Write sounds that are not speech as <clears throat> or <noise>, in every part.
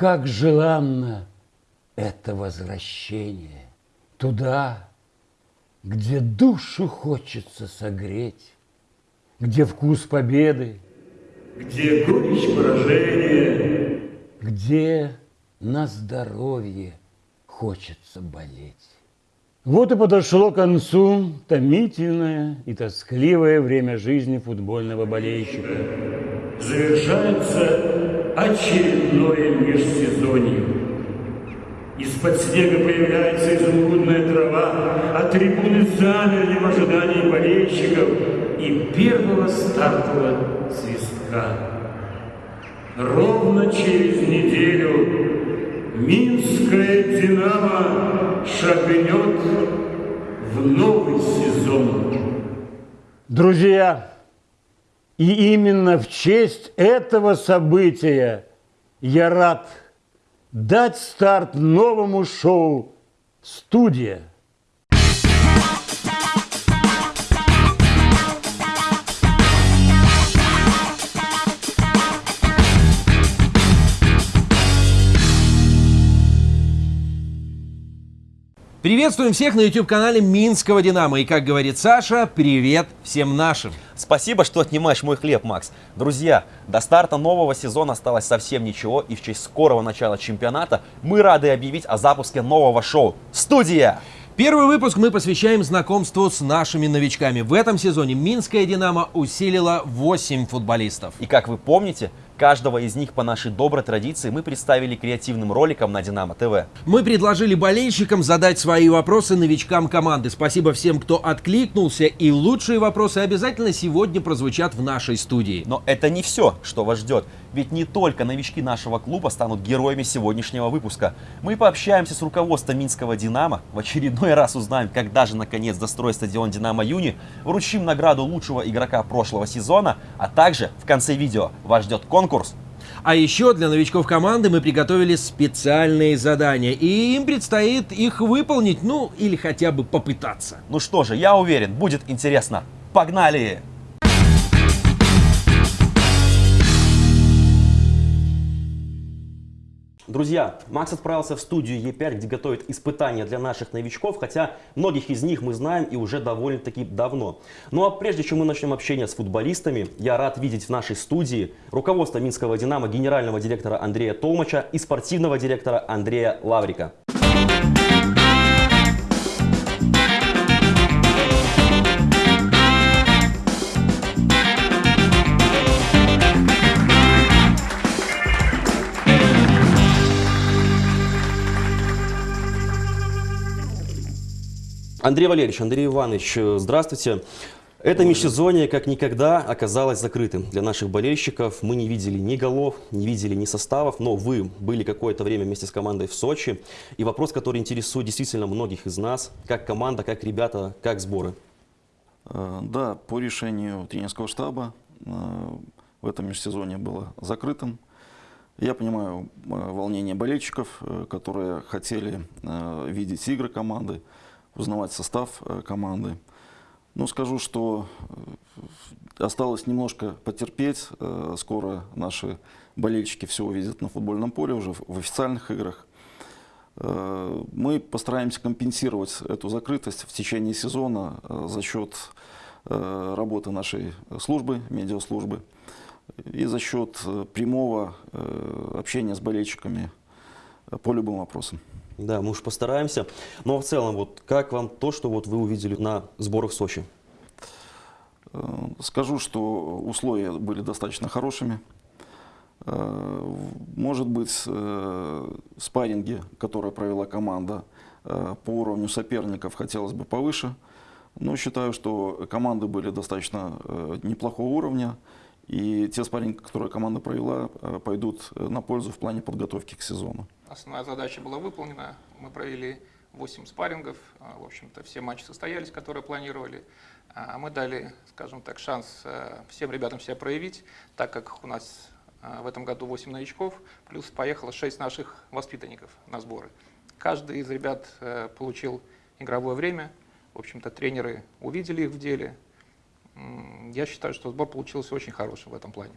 Как желанно это возвращение туда, где душу хочется согреть, где вкус победы, где горечь поражения, где на здоровье хочется болеть. Вот и подошло к концу томительное и тоскливое время жизни футбольного болельщика. Завершается очередное межсезонье. Из-под снега появляется изумрудная трава, а трибуны замерли в ожидании болельщиков и первого стартового свистка. Ровно через неделю Минская «Динамо» шагнет в новый сезон. Друзья, и именно в честь этого события я рад дать старт новому шоу «Студия». Приветствуем всех на YouTube-канале Минского Динамо. И, как говорит Саша, привет всем нашим. Спасибо, что отнимаешь мой хлеб, Макс. Друзья, до старта нового сезона осталось совсем ничего, и в честь скорого начала чемпионата мы рады объявить о запуске нового шоу «Студия». Первый выпуск мы посвящаем знакомству с нашими новичками. В этом сезоне Минская «Динамо» усилила 8 футболистов. И как вы помните, Каждого из них по нашей доброй традиции мы представили креативным роликом на Динамо ТВ. Мы предложили болельщикам задать свои вопросы новичкам команды. Спасибо всем, кто откликнулся, и лучшие вопросы обязательно сегодня прозвучат в нашей студии. Но это не все, что вас ждет. Ведь не только новички нашего клуба станут героями сегодняшнего выпуска. Мы пообщаемся с руководством Минского «Динамо», в очередной раз узнаем, когда же наконец достроить стадион «Динамо Юни», вручим награду лучшего игрока прошлого сезона, а также в конце видео вас ждет конкурс а еще для новичков команды мы приготовили специальные задания, и им предстоит их выполнить, ну или хотя бы попытаться. Ну что же, я уверен, будет интересно. Погнали! Друзья, Макс отправился в студию Е5, где готовит испытания для наших новичков, хотя многих из них мы знаем и уже довольно-таки давно. Ну а прежде чем мы начнем общение с футболистами, я рад видеть в нашей студии руководство Минского «Динамо» генерального директора Андрея Толмача и спортивного директора Андрея Лаврика. Андрей Валерьевич, Андрей Иванович, э, здравствуйте. Это межсезонье как никогда оказалось закрытым для наших болельщиков. Мы не видели ни голов, не видели ни составов, но вы были какое-то время вместе с командой в Сочи. И вопрос, который интересует действительно многих из нас, как команда, как ребята, как сборы. Э, да, по решению тренерского штаба э, в этом межсезонье было закрытым. Я понимаю волнение болельщиков, которые хотели видеть игры команды узнавать состав э, команды. Ну, скажу, что э, осталось немножко потерпеть. Э, скоро наши болельщики все увидят на футбольном поле, уже в официальных играх. Мы постараемся компенсировать эту закрытость в течение сезона за счет работы нашей службы, медиаслужбы, и за счет прямого общения с болельщиками по любым вопросам. Да, мы уж постараемся. Но в целом, вот как вам то, что вот вы увидели на сборах в Сочи? Э, скажу, что условия были достаточно хорошими. Э, может быть, э, спарринги, которые провела команда по уровню соперников, хотелось бы повыше. Но считаю, что команды были достаточно неплохого уровня. И те спарринги, которые команда провела, пойдут на пользу в плане подготовки к сезону. Основная задача была выполнена. Мы провели 8 спаррингов. А, в общем-то, все матчи состоялись, которые планировали. А мы дали, скажем так, шанс э, всем ребятам себя проявить, так как у нас в этом году 8 новичков, плюс поехало 6 наших воспитанников на сборы. Каждый из ребят э, получил игровое время. В общем-то, тренеры увидели их в деле. Я считаю, что сбор получился очень хороший в этом плане.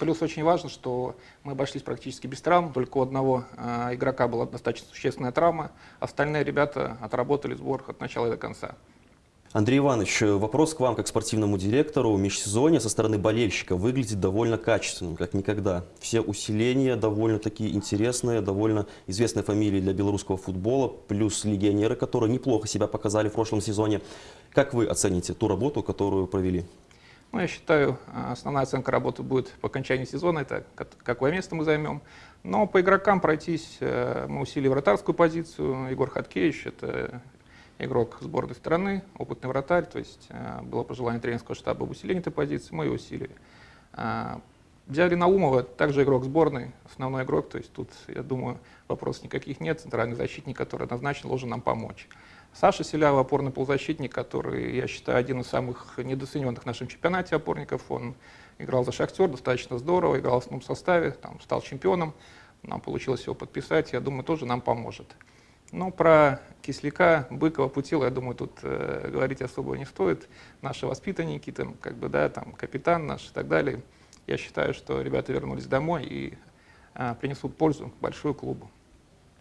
Плюс очень важно, что мы обошлись практически без травм, только у одного э, игрока была достаточно существенная травма, остальные ребята отработали сбор от начала и до конца. Андрей Иванович, э, вопрос к вам как спортивному директору. Межсезонье со стороны болельщика выглядит довольно качественным, как никогда. Все усиления довольно такие интересные, довольно известные фамилии для белорусского футбола, плюс легионеры, которые неплохо себя показали в прошлом сезоне. Как вы оцените ту работу, которую провели? Ну, я считаю, э, основная оценка работы будет по окончании сезона, это как- какое место мы займем. Но по игрокам пройтись э, мы усилили вратарскую позицию. Егор Хаткевич – это игрок сборной страны, опытный вратарь, то есть э, было пожелание тренерского штаба об усилении этой позиции, мы ее усилили. А, Взяли Наумова, также игрок сборной, основной игрок, то есть тут, я думаю, вопросов никаких нет, центральный защитник, который однозначно должен нам помочь. Саша Селява, опорный полузащитник, который, я считаю, один из самых недооцененных в нашем чемпионате опорников. Он играл за «Шахтер» достаточно здорово, играл в основном составе, там, стал чемпионом. Нам получилось его подписать, я думаю, тоже нам поможет. Ну, про Кисляка, Быкова, Путила, я думаю, тут э, говорить особо не стоит. Наши воспитанники, там, как бы, да, там, капитан наш и так далее. Я считаю, что ребята вернулись домой и э, принесут пользу большую клубу.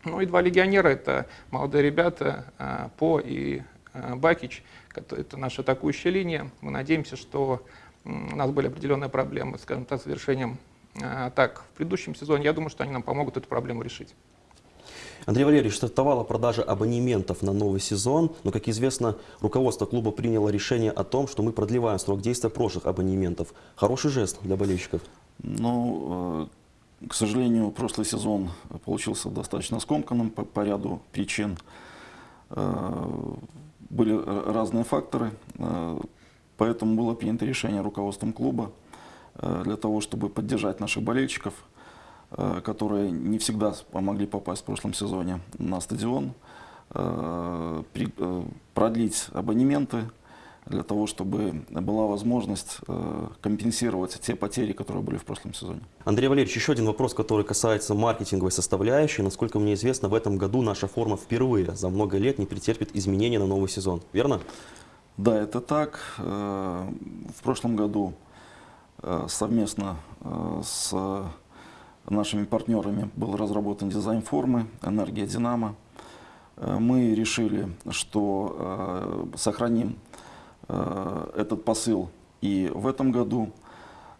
Ну и два легионера, это молодые ребята, э, По и э, Бакич, это наша атакующая линия. Мы надеемся, что у нас были определенные проблемы, скажем так, с завершением э, атак в предыдущем сезоне. Я думаю, что они нам помогут эту проблему решить. Андрей Валерьевич, стартовала продажа абонементов на новый сезон, но, как известно, руководство клуба приняло решение о том, что мы продлеваем срок действия прошлых абонементов. Хороший жест для болельщиков. Ну, э, к сожалению, прошлый сезон получился достаточно скомканным по, по ряду причин. Э, Были разные факторы, э, поэтому было принято решение руководством клуба э, для того, чтобы поддержать наших болельщиков, которые не всегда помогли попасть в прошлом сезоне на стадион, продлить абонементы, для того, чтобы была возможность э, компенсировать те потери, которые были в прошлом сезоне. Андрей Валерьевич, еще один вопрос, который касается маркетинговой составляющей. Насколько мне известно, в этом году наша форма впервые за много лет не претерпит изменений на новый сезон. Верно? Да, это так. Э, В прошлом году э, совместно с нашими партнерами был разработан дизайн формы «Энергия Динамо». Мы решили, что сохраним этот посыл и в этом году.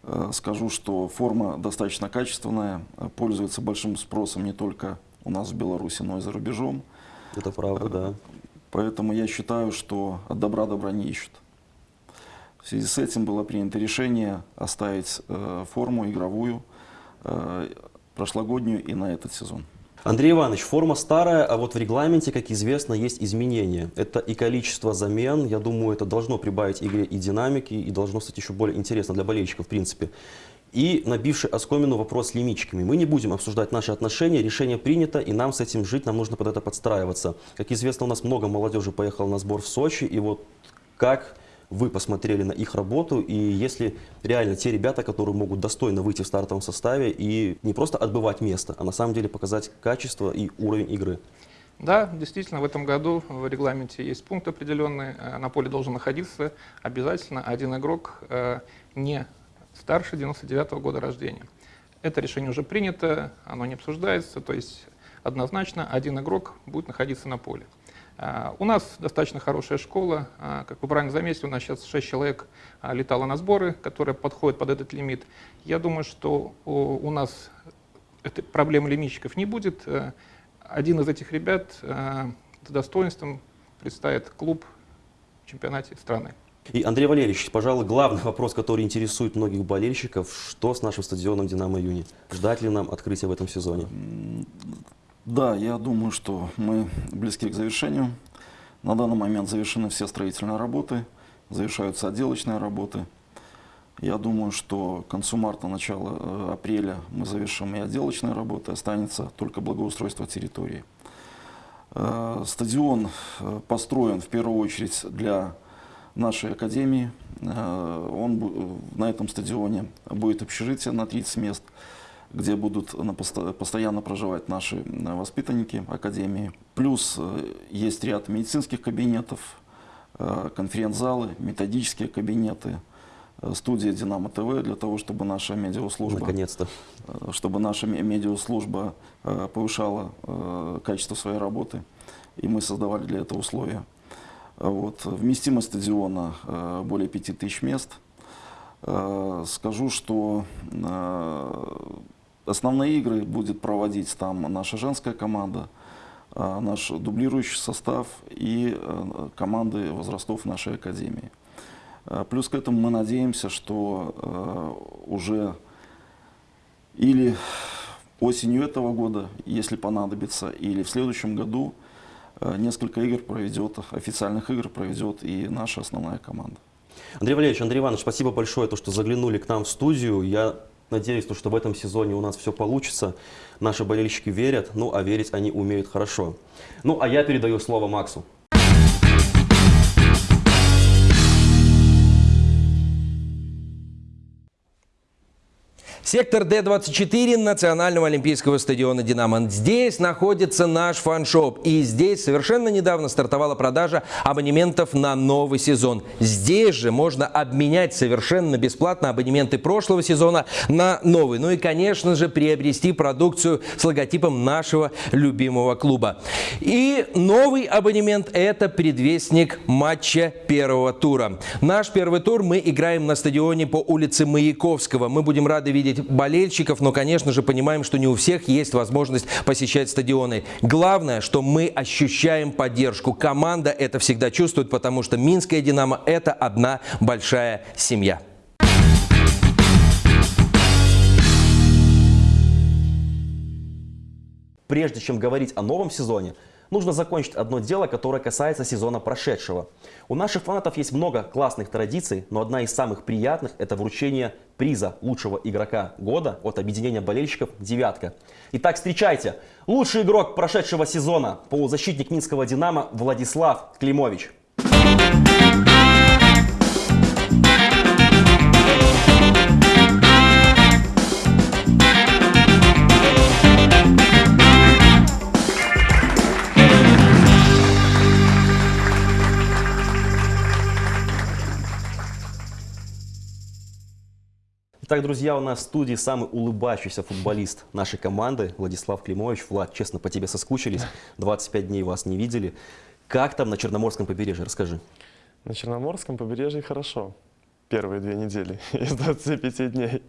Э, Скажу, что форма достаточно качественная, э, пользуется большим спросом не только у нас в Беларуси, но и за рубежом. Это правда, да. Поэтому я считаю, что от добра добра не ищут. В связи с этим было принято решение оставить э, форму игровую э, прошлогоднюю и на этот сезон. Андрей Иванович, форма старая, а вот в регламенте, как известно, есть изменения. Это и количество замен, я думаю, это должно прибавить игре и динамики, и должно стать еще более интересно для болельщиков, в принципе. И набивший оскомину вопрос с лимитчиками. Мы не будем обсуждать наши отношения, решение принято, и нам с этим жить, нам нужно под это подстраиваться. Как известно, у нас много молодежи поехало на сбор в Сочи, и вот как вы посмотрели на их работу, и если реально те ребята, которые могут достойно выйти в стартовом составе и не просто отбывать место, а на самом деле показать качество и уровень игры. Да, действительно, в этом году в регламенте есть пункт определенный. э, На поле должен находиться обязательно один игрок э, не старше 99 года рождения. Это решение уже принято, оно не обсуждается, то есть однозначно один игрок будет находиться на поле. А, У нас достаточно хорошая школа. А, Как вы правильно заметили, у нас сейчас 6 человек а, летало на сборы, которые подходят под этот лимит. Я думаю, что у нас этой проблемы лимитчиков не будет. Э, Один из этих ребят э, с достоинством представит клуб в чемпионате страны. И, Андрей Валерьевич, пожалуй, главный <laughs> вопрос, который интересует многих болельщиков, что с нашим стадионом «Динамо Юни»? Ждать ли нам открытия в этом сезоне? Да, я думаю, что мы близки к завершению. На данный момент завершены все строительные работы, завершаются отделочные работы. Я думаю, что к концу марта, начало э, апреля мы завершим и отделочные работы, останется только благоустройство территории. Э, Стадион э, построен в первую очередь для нашей академии. Он, на этом стадионе будет общежитие на 30 мест, где будут постоянно проживать наши э, воспитанники академии. Плюс э, есть ряд медицинских кабинетов, э, конференц-залы, методические кабинеты, студия «Динамо ТВ» для того, чтобы наша медиаслужба Наконец-то. чтобы наша ме- медиаслужба повышала качество своей работы, и мы создавали для этого условия. Вот. Вместимость стадиона более 5000 мест. Скажу, что основные игры будет проводить там наша женская команда, э, наш дублирующий состав и э, команды возрастов нашей академии. Э, Плюс к этому мы надеемся, что э, уже или осенью этого года, если понадобится, или в следующем году несколько игр проведет, официальных игр проведет и наша основная команда. Андрей Валерьевич, Андрей Иванович, спасибо большое, то, что заглянули к нам в студию. Я надеюсь, то, что в этом сезоне у нас все получится. Наши болельщики верят, ну а верить они умеют хорошо. Ну а я передаю слово Максу. Сектор Д-24 Национального олимпийского стадиона «Динамо». Здесь находится наш фан-шоп. И здесь совершенно недавно стартовала продажа абонементов на новый сезон. Здесь же можно обменять совершенно бесплатно абонементы прошлого сезона на новый. Ну и, конечно же, приобрести продукцию с логотипом нашего любимого клуба. И новый абонемент – это предвестник матча первого тура. Наш первый тур мы играем на стадионе по улице Маяковского. Мы будем рады видеть болельщиков, но, конечно же, понимаем, что не у всех есть возможность посещать стадионы. Главное, что мы ощущаем поддержку. Команда это всегда чувствует, потому что Минская «Динамо» – это одна большая семья. Прежде чем говорить о новом сезоне, нужно закончить одно дело, которое касается сезона прошедшего. У наших фанатов есть много классных традиций, но одна из самых приятных – это вручение приза лучшего игрока года от объединения болельщиков «Девятка». Итак, встречайте! Лучший игрок прошедшего сезона – полузащитник Минского «Динамо» Владислав Климович. Итак, друзья, у нас в студии самый улыбающийся футболист нашей команды Владислав Климович. Влад, честно, по тебе соскучились. 25 дней вас не видели. Как там на Черноморском побережье? Расскажи. На Черноморском побережье хорошо. Первые две недели <laughs> из 25 дней.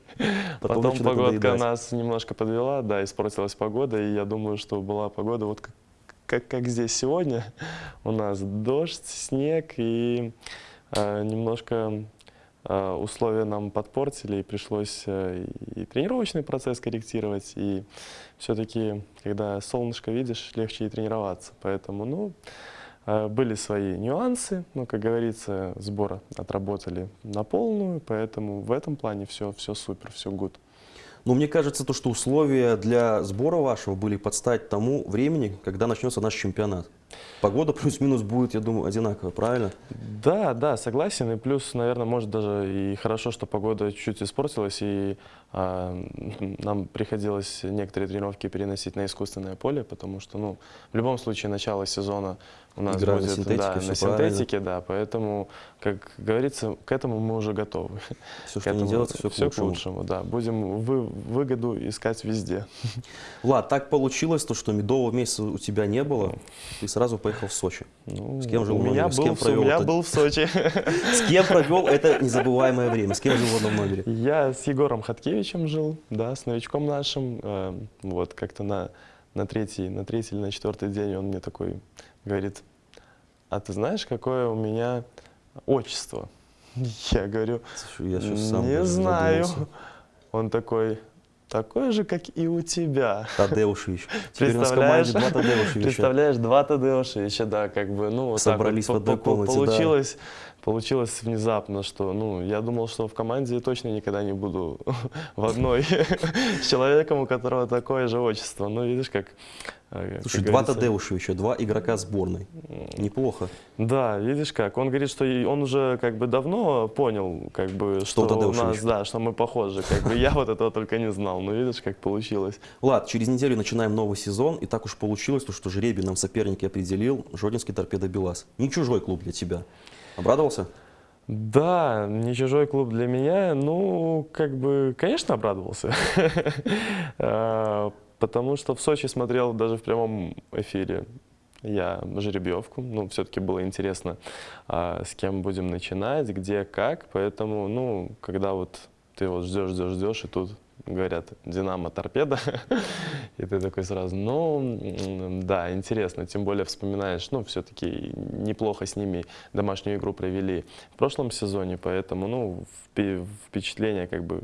Потом Потом, погодка нас немножко подвела, да, испортилась погода, и я думаю, что была погода вот как, как, как здесь сегодня. У нас дождь, снег, и э, немножко условия нам подпортили, и пришлось э, и тренировочный процесс корректировать, и все-таки, когда солнышко видишь, легче и тренироваться. Поэтому, ну, Э, Были свои нюансы, но, как говорится, сбор отработали на полную, поэтому в этом плане все, все супер, все гуд. Ну, мне кажется, то, что условия для сбора вашего были под стать тому времени, когда начнется наш чемпионат. Погода плюс-минус будет, я думаю, одинаковая, правильно? Да, да, согласен. И плюс, наверное, может даже и хорошо, что погода чуть-чуть испортилась, и а, <laughs> нам приходилось некоторые тренировки переносить на искусственное поле, потому что, ну, в любом случае, начало сезона у нас Игра на будет синтетике, да, на правильно. синтетике, да, поэтому, как говорится, к этому мы уже готовы. <laughs> Все, К что не этому делается, все к всё лучшему. да. Будем вы- выгоду искать везде. <laughs> Влад, так получилось, то, что медового месяца у тебя не было, ты сразу поехал в Сочи. Ну, С кем жил у в меня номере? С был, кем в Со- провел у меня это? был в Сочи. <laughs> С кем провел это незабываемое время? С кем жил в одном номере? Я с Егором Хаткевичем жил, да, с новичком нашим. Э, Вот, как-то на, на, третий, на третий или на четвертый день он мне такой говорит, а ты знаешь, какое у меня отчество? <laughs> Я говорю, Слушай, я не знаю. задумался. Он такой, такое же, как и у тебя. Тадеушевич. Теперь у нас в Представляешь? команде два Тадеушевича. Представляешь, два Тадеушевича, да, как бы, ну, вот так Собрались вот в одной комнате, да. Получилось, внезапно, что, ну, я думал, что в команде точно никогда не буду <laughs> в одной <laughs> с человеком, у которого такое же отчество. Ну, видишь, как... э, Слушай, два говорится, Тадеушевича, два игрока сборной. Неплохо. Да, видишь как, он говорит, что он уже как бы давно понял, как бы, Что что, у нас, да, что мы похожи, как бы, <laughs> я вот этого только не знал, ну, видишь, как получилось. Влад, через неделю начинаем новый сезон, и так уж получилось, то, что жребий нам соперники определил Жодинский торпедо БелАЗ. Не чужой клуб для тебя. Обрадовался? Да, не чужой клуб для меня. Ну, как бы, конечно, обрадовался. <laughs> А, Потому что в Сочи смотрел даже в прямом эфире я жеребьевку. Ну, все-таки было интересно, а, с кем будем начинать, где, как. Поэтому, ну, когда вот ты вот ждешь, ждешь, ждешь, и тут говорят «Динамо, торпеда», <laughs> и ты такой сразу, ну, да, интересно, тем более вспоминаешь, ну, все-таки неплохо с ними домашнюю игру провели в прошлом сезоне, поэтому, ну, впе- впечатления как бы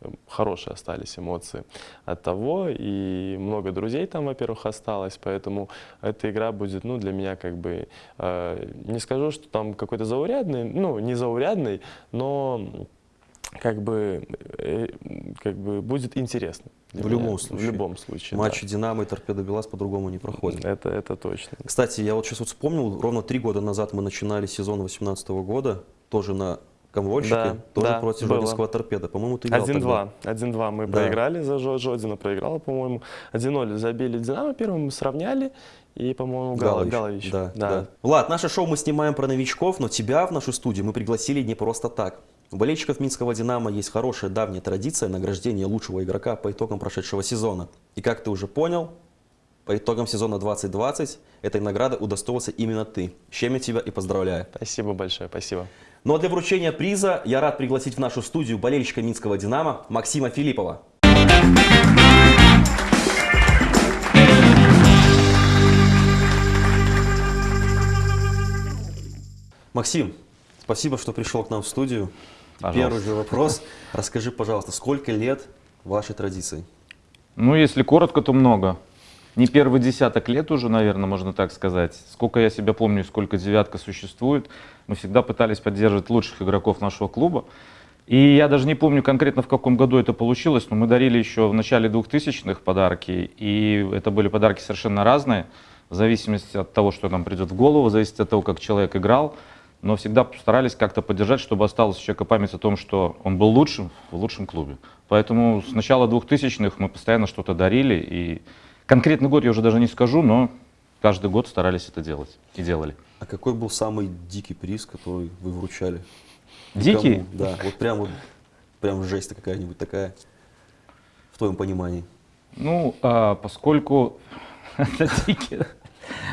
э, хорошие остались эмоции от того, и много друзей там, во-первых, осталось, поэтому эта игра будет, ну, для меня как бы, э, не скажу, что там какой-то заурядный, ну, не заурядный, но как бы, э, как бы будет интересно. В меня. любом случае. В любом случае, Матчи «Динамо» и «Торпедо Белас» по-другому не да. проходят. Это, это точно. Кстати, я вот сейчас вот вспомнил, ровно три года назад мы начинали сезон 2018 года, тоже на Комвольщике, Да, тоже да, против было. Жодинского торпеда. По-моему, ты играл 1-2. 1-2 мы Да. проиграли за Жо- Жодина, проиграла, по-моему. 1-0 забили Динамо первым, мы сравняли. И, по-моему, Галович. Галович. Да, да. Влад, наше шоу мы снимаем про новичков, но тебя в нашу студию мы пригласили не просто так. У болельщиков Минского «Динамо» есть хорошая давняя традиция награждения лучшего игрока по итогам прошедшего сезона. И как ты уже понял, по итогам сезона 2020 этой награды удостоился именно ты. С чем я тебя и поздравляю. Спасибо большое, спасибо. Ну а для вручения приза я рад пригласить в нашу студию болельщика Минского «Динамо» Максима Филиппова. Максим, спасибо, что пришел к нам в студию. Пожалуйста. Первый же вопрос. Расскажи, пожалуйста, сколько лет вашей традиции? Ну, если коротко, то много. Не первый десяток лет уже, наверное, можно так сказать. Сколько я себя помню, сколько девятка существует, мы всегда пытались поддерживать лучших игроков нашего клуба. И я даже не помню конкретно, в каком году это получилось, но мы дарили еще в начале 2000-х подарки, и это были подарки совершенно разные, в зависимости от того, что нам придет в голову, в зависимости от того, как человек играл, но всегда старались как-то поддержать, чтобы осталась у человека память о том, что он был лучшим в лучшем клубе. Поэтому с начала 2000-х мы постоянно что-то дарили, и конкретный год я уже даже не скажу, но каждый год старались это делать и делали. А какой был самый дикий приз, который вы вручали? Дикий? кому? Да, вот прям вот, прям жесть какая-нибудь такая, в твоем понимании. Ну, а, поскольку <laughs> это дикий,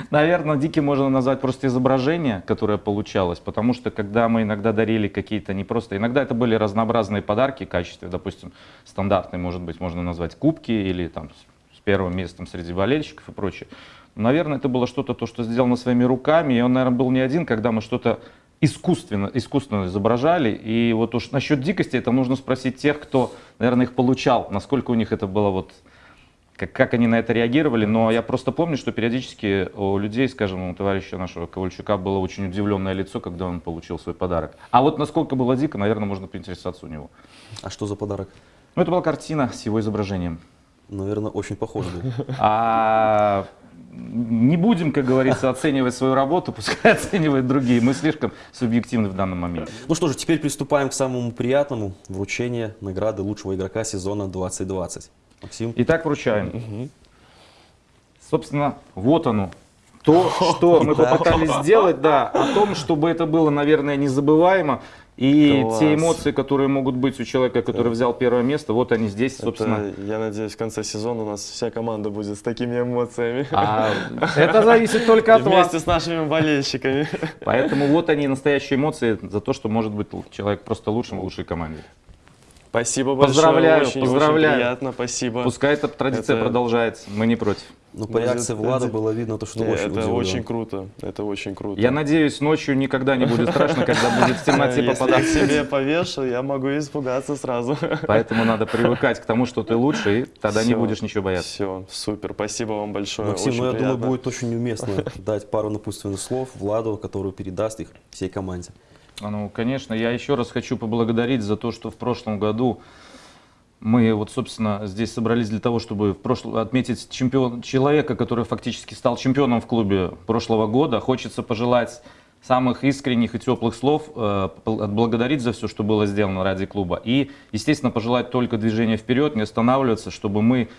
наверное, дикий можно назвать просто изображение, которое получалось, потому что когда мы иногда дарили какие-то не просто, иногда это были разнообразные подарки в качестве, допустим, стандартный, может быть, можно назвать кубки или там с первым местом среди болельщиков и прочее. Наверное, это было что-то, то, что сделано своими руками, и он, наверное, был не один, когда мы что-то искусственно, искусственно изображали. И вот уж насчет дикости, это нужно спросить тех, кто, наверное, их получал, насколько у них это было вот как, как они на это реагировали, но я просто помню, что периодически у людей, скажем, у товарища нашего Ковальчука было очень удивленное лицо, когда он получил свой подарок. А вот насколько было дико, наверное, можно поинтересоваться у него. А что за подарок? Ну, это была картина с его изображением. Наверное, очень похож был. А не будем, как говорится, оценивать свою работу, пускай оценивают другие. Мы слишком субъективны в данном моменте. Ну что же, теперь приступаем к самому приятному вручению награды лучшего игрока сезона 2020. Максим? Итак, вручаем. Собственно, вот оно. То, что <laughs> мы попытались сделать, да, о том, чтобы это было, наверное, незабываемо. И Класс. те эмоции, которые могут быть у человека, который взял первое место, вот они здесь, собственно. Это, я надеюсь, в конце сезона у нас вся команда будет с такими эмоциями. А это зависит только от вас. Вместе с нашими болельщиками. Поэтому вот они настоящие эмоции за то, что может быть человек просто лучшим в лучшей команде. Спасибо большое. Поздравляю, очень, поздравляю. Очень приятно, спасибо. Пускай эта традиция Это- продолжается, мы не против. Ну, по реакции Влада это- было видно, то, что Не, очень это удивлен. очень круто. Это очень круто. Я надеюсь, ночью никогда не будет страшно, когда будет в темноте Если я себе повешу, я могу испугаться сразу. Поэтому надо привыкать к тому, что ты лучше, и тогда не будешь ничего бояться. Все, супер, спасибо вам большое. Максим, ну я думаю, будет очень уместно дать пару напутственных слов Владу, который передаст их всей команде. А, Ну, конечно, я еще раз хочу поблагодарить за то, что в прошлом году мы вот, собственно, здесь собрались для того, чтобы в прошлом отметить чемпион, человека, который фактически стал чемпионом в клубе прошлого года. Хочется пожелать самых искренних и теплых слов, э, отблагодарить за все, что было сделано ради клуба. И, естественно, пожелать только движения вперед, не останавливаться, чтобы мы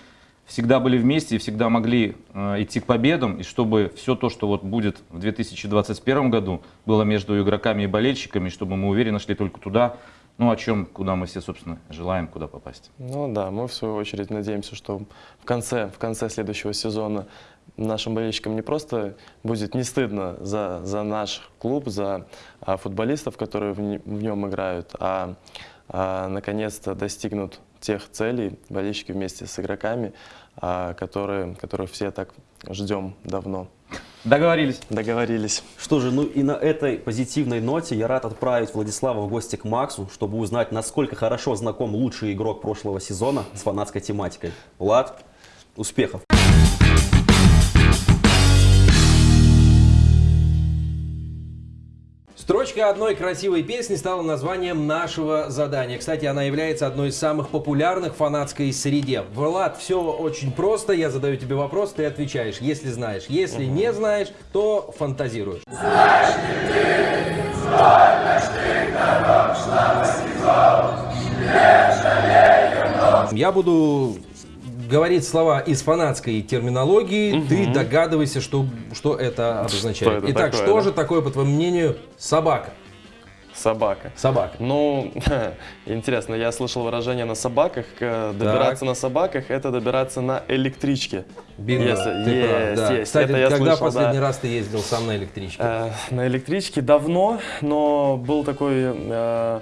всегда были вместе и всегда могли э, идти к победам, и чтобы все то, что вот будет в 2021 году, было между игроками и болельщиками, чтобы мы уверенно шли только туда, ну, о чем, куда мы все, собственно, желаем, куда попасть. Ну да, мы в свою очередь надеемся, что в конце, в конце следующего сезона нашим болельщикам не просто будет не стыдно за, за наш клуб, за а, футболистов, которые в, в нем играют, а, а, наконец-то достигнут тех целей болельщики вместе с игроками, а, которые, которых все так ждем давно. Договорились. Договорились. Что же, ну и на этой позитивной ноте я рад отправить Владислава в гости к Максу, чтобы узнать, насколько хорошо знаком лучший игрок прошлого сезона с фанатской тематикой. Влад, успехов! Строчка одной красивой песни стала названием нашего задания. Кстати, она является одной из самых популярных в фанатской среде. Влад, все очень просто. Я задаю тебе вопрос, ты отвечаешь, если знаешь. Если не знаешь, то фантазируешь. Я буду говорить слова из фанатской терминологии, ты догадывайся, что, что это обозначает. это Итак, такое, что да? же такое, по твоему мнению, собака? Собака. Собака. Ну, <laughs> интересно, я слышал выражение на собаках. Добираться на собаках – это добираться на электричке. Бинго, Если- ты прав, есть, да. есть. Кстати, Это я когда слышал, последний да. раз ты ездил сам на электричке? Э, На электричке давно, но был такой э,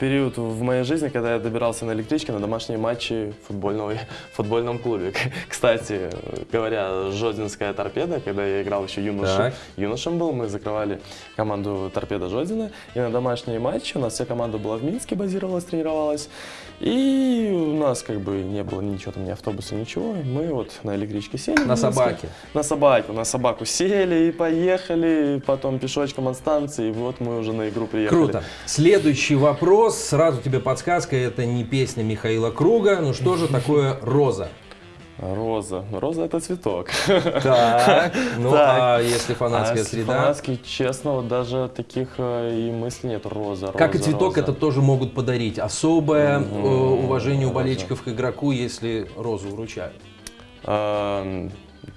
период в моей жизни, когда я добирался на электричке на домашние матчи <laughs> в футбольном клубе. Кстати, говоря, Жодинская торпеда, когда я играл еще юношем, Так. юношем был, мы закрывали команду торпеда Жодина, и на домашние матчи у нас вся команда была в Минске, базировалась, тренировалась, и у нас как бы не было ничего там, ни автобуса, ничего, мы вот на электричке сели. На собаке. На собаку, на собаку сели и поехали, потом пешочком от станции, и вот мы уже на игру приехали. Круто. Следующий вопрос. Сразу тебе подсказка. Это не песня Михаила Круга. Ну что же такое роза? Роза. Роза это цветок. Так. Ну Так. а если фанатская А среда? Фанатский, честно, вот даже таких э, и мыслей нет. Роза, Как и роза, цветок, роза. это тоже могут подарить. Особое э, уважение у Роза. болельщиков к игроку, если розу вручают.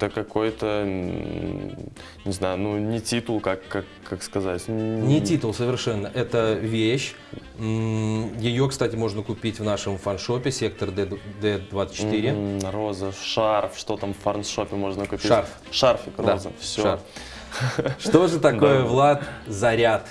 Это какой-то, не знаю, ну не титул, как, как, как сказать. Не титул совершенно, это вещь. Ее, кстати, можно купить в нашем фаншопе сектор D- D24. М, Роза, шарф, что там в фарншопе можно купить? Шарф. Шарфик, Да, роза, все. шарф. <laughs> Что же такое, Да. Влад, заряд?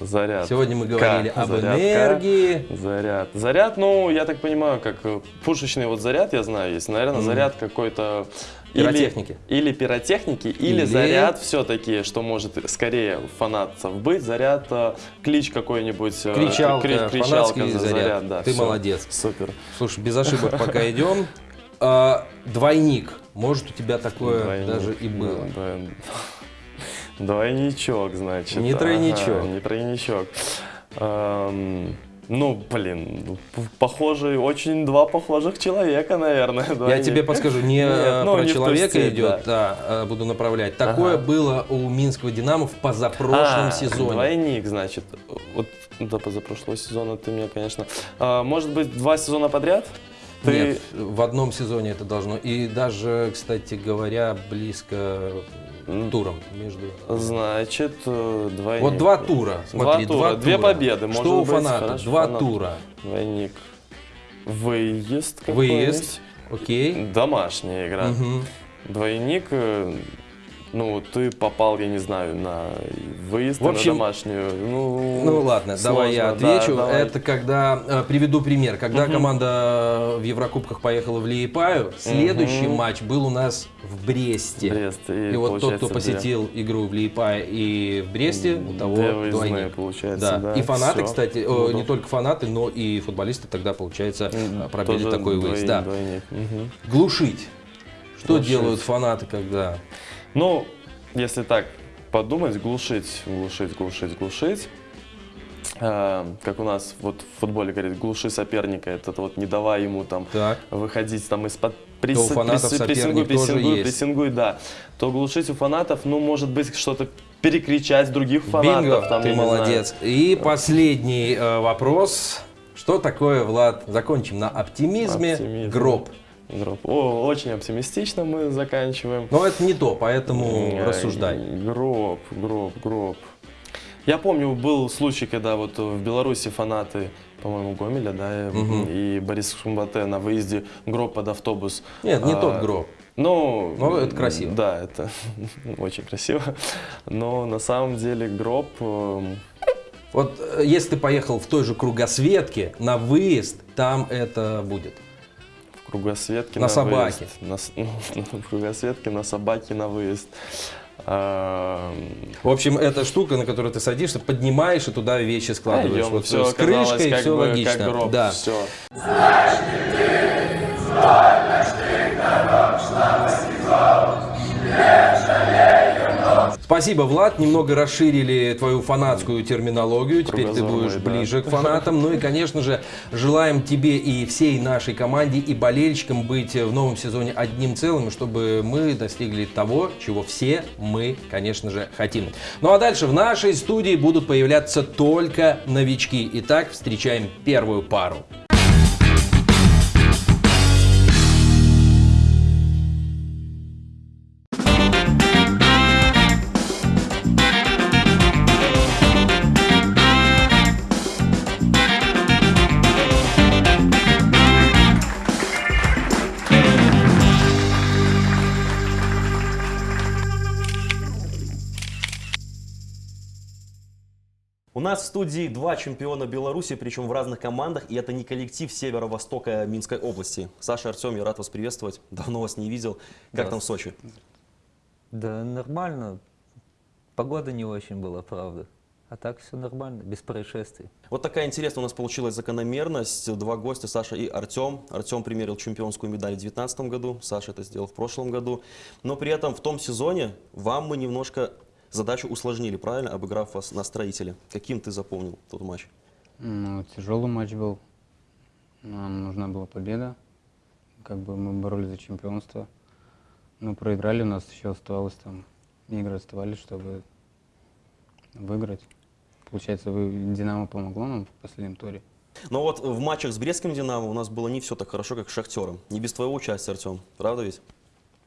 Заряд. Сегодня мы говорили Как? об Заряд, энергии. Заряд. Заряд, ну, я так понимаю, как э, пушечный вот заряд, я знаю, есть. Наверное, Мгм. заряд какой-то... или- Пиротехники. Или, пиротехники, или, Или- заряд все-таки, что может скорее фанатцев быть. Заряд, э, клич какой-нибудь. э, Кричалка, кри- кричалка фанатский за заряд. да, Ты всё. молодец. Супер. Слушай, без ошибок <laughs> пока идем. А, Двойник. Может, у тебя такое Двойник. даже и было. Да, да. Двойничок, значит. Не тройничок. Ага, не тройничок. Эм, ну, блин, п- похожие, очень два похожих человека, наверное. <laughs> Я двойник. тебе подскажу, не <laughs> Нет, э, ну, про не человека степь, идет, да. а, буду направлять. Такое Ага. было у Минского Динамо в позапрошлом А, сезоне. Двойник, значит. Вот до позапрошлого сезона ты мне, конечно. А, может быть, два сезона подряд? Ты... Нет, в одном сезоне это должно. И даже, кстати говоря, близко. Туром между. Значит, э, двойник. Вот два тура. Два Смотри, тура, два две тура. победы, может Что у фаната? хорошо, Два фанат. тура. Двойник. Выезд. Выезд. Окей. Домашняя игра. Мгм. Двойник, э, ну, ты попал, я не знаю, на выезд В общем, на домашнюю. Ну, Ну ладно, давай я сложно, да, отвечу. давай. Это когда, э, приведу пример, когда команда в Еврокубках поехала в Лиепаю, следующий Мгм. матч был у нас в Бресте. Брест. И, И, вот тот, кто получается, две. посетил игру в Лиепае и в Бресте, у того выездные, двойник. получается, Да. да, И фанаты, всё. кстати, э, Буду. не только фанаты, но и футболисты тогда, получается, э, пробили такой выезд. двойник, Да. двойник. Мгм. Глушить. Что Глушить. делают фанаты, когда... Ну, если так подумать, глушить, глушить, глушить, глушить. Э, как у нас вот в футболе говорит, глуши соперника, это вот не давай ему там Так. выходить там из-под фанатов соперник прессингуй, прессингуй, прессингуй, да. То глушить у фанатов, ну, может быть, что-то перекричать других фанатов. Бинго, там, ты не знаю. молодец. И последний э, вопрос. Что такое, Влад, закончим на оптимизме, Оптимизм. гроб? О, очень оптимистично мы заканчиваем. Но это не то, поэтому Э, рассуждай. Гроб, гроб, гроб. Я помню, был случай, когда вот в Беларуси фанаты, по-моему, Гомеля, да, и- Мгм. и Борис Шумбате на выезде гроб под автобус. Нет, не А, тот гроб. Ну, Но это красиво. Да, это <laughs> очень красиво. Но на самом деле гроб... эм, Вот э, если ты поехал в той же кругосветке на выезд, там это будет. Кругосветке На собаке. выезд. На, с- <laughs> в кругосветке на собаке на выезд. Эм, В общем, это штука, на которую ты садишься, поднимаешь и туда вещи складываешь. пойдем, Вот всё с оказалось крышкой как все бы логично. Как гроб, да. всё. Спасибо, Влад. Немного расширили твою фанатскую терминологию. Теперь ты будешь ближе к фанатам. Ну и, конечно же, желаем тебе и всей нашей команде и болельщикам быть в новом сезоне одним целым, чтобы мы достигли того, чего все мы, конечно же, хотим. Ну а дальше в нашей студии будут появляться только новички. Итак, встречаем первую пару. Нас в студии два чемпиона Беларуси, причем в разных командах, и это не коллектив северо-востока Минской области. Саша, Артем, я рад вас приветствовать. Давно вас не видел. Как Да. там в Сочи? Да нормально. Погода не очень была, правда. А так все нормально, без происшествий. Вот такая интересная у нас получилась закономерность. Два гостя, Саша и Артем. Артем примерил чемпионскую медаль в 2019 году, Саша это сделал в прошлом году. Но при этом в том сезоне вам мы немножко задачу усложнили, правильно, обыграв вас на строителе. Каким ты запомнил тот матч? Ну, тяжелый матч был. Нам нужна была победа. Как бы мы боролись за чемпионство. Но проиграли, у нас еще оставалось там игры оставались, чтобы выиграть. Получается, вы- Динамо помогло нам в последнем туре. Но вот в матчах с Брестским Динамо у нас было не все так хорошо, как с Шахтером. Не без твоего участия, Артем. Правда ведь?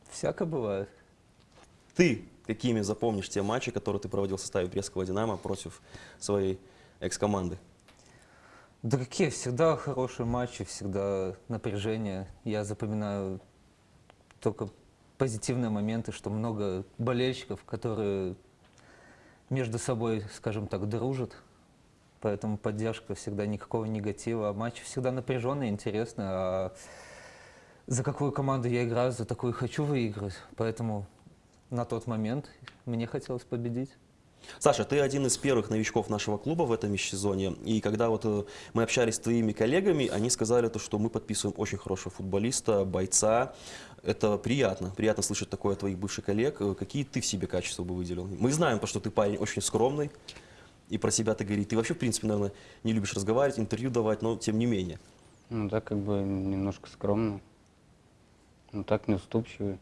Всяко бывает. Ты какими запомнишь те матчи, которые ты проводил в составе Брестского Динамо против своей экс-команды? Да какие, всегда хорошие матчи, всегда напряжение. Я запоминаю только позитивные моменты, что много болельщиков, которые между собой, скажем так, дружат. Поэтому поддержка всегда никакого негатива. А матчи всегда напряженные, интересные. А за какую команду я играю, за такую хочу выиграть. Поэтому на тот момент мне хотелось победить. Саша, ты один из первых новичков нашего клуба в этом межсезонье. И когда вот э, мы общались с твоими коллегами, они сказали, то, что мы подписываем очень хорошего футболиста, бойца. Это приятно. Приятно слышать такое от твоих бывших коллег. Э, Какие ты в себе качества бы выделил? Мы знаем, то, что ты парень очень скромный. И про себя ты говоришь. Ты вообще, в принципе, наверное, не любишь разговаривать, интервью давать, но тем не менее. Ну да, как бы немножко скромно. Ну так, неуступчивый.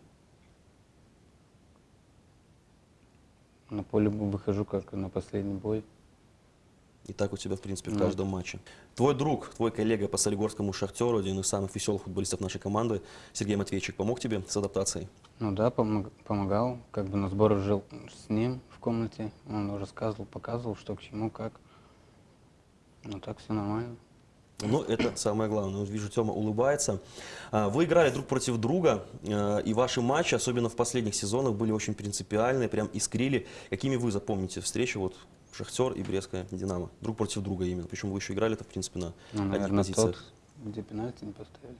На поле выхожу как на последний бой. И так у тебя, в принципе, в каждом матче. Твой друг, твой коллега по Солигорскому Шахтеру, один из самых веселых футболистов нашей команды, Сергей Матвейчик, помог тебе с адаптацией? Ну да, помог- помогал. Как бы на сборах жил с ним в комнате. Он рассказывал, показывал, что к чему, как. Ну так все нормально. Ну, это самое главное. Вот вижу, Тёма улыбается. А, Вы играли друг против друга, э, и ваши матчи, особенно в последних сезонах, были очень принципиальные, прям искрили. Какими вы запомните встречи, вот Шахтер и Брестская Динамо? Друг против друга именно. Причем вы еще играли-то, в принципе, на Ну, одних наверное, позициях. тот, где пенальти не поставили.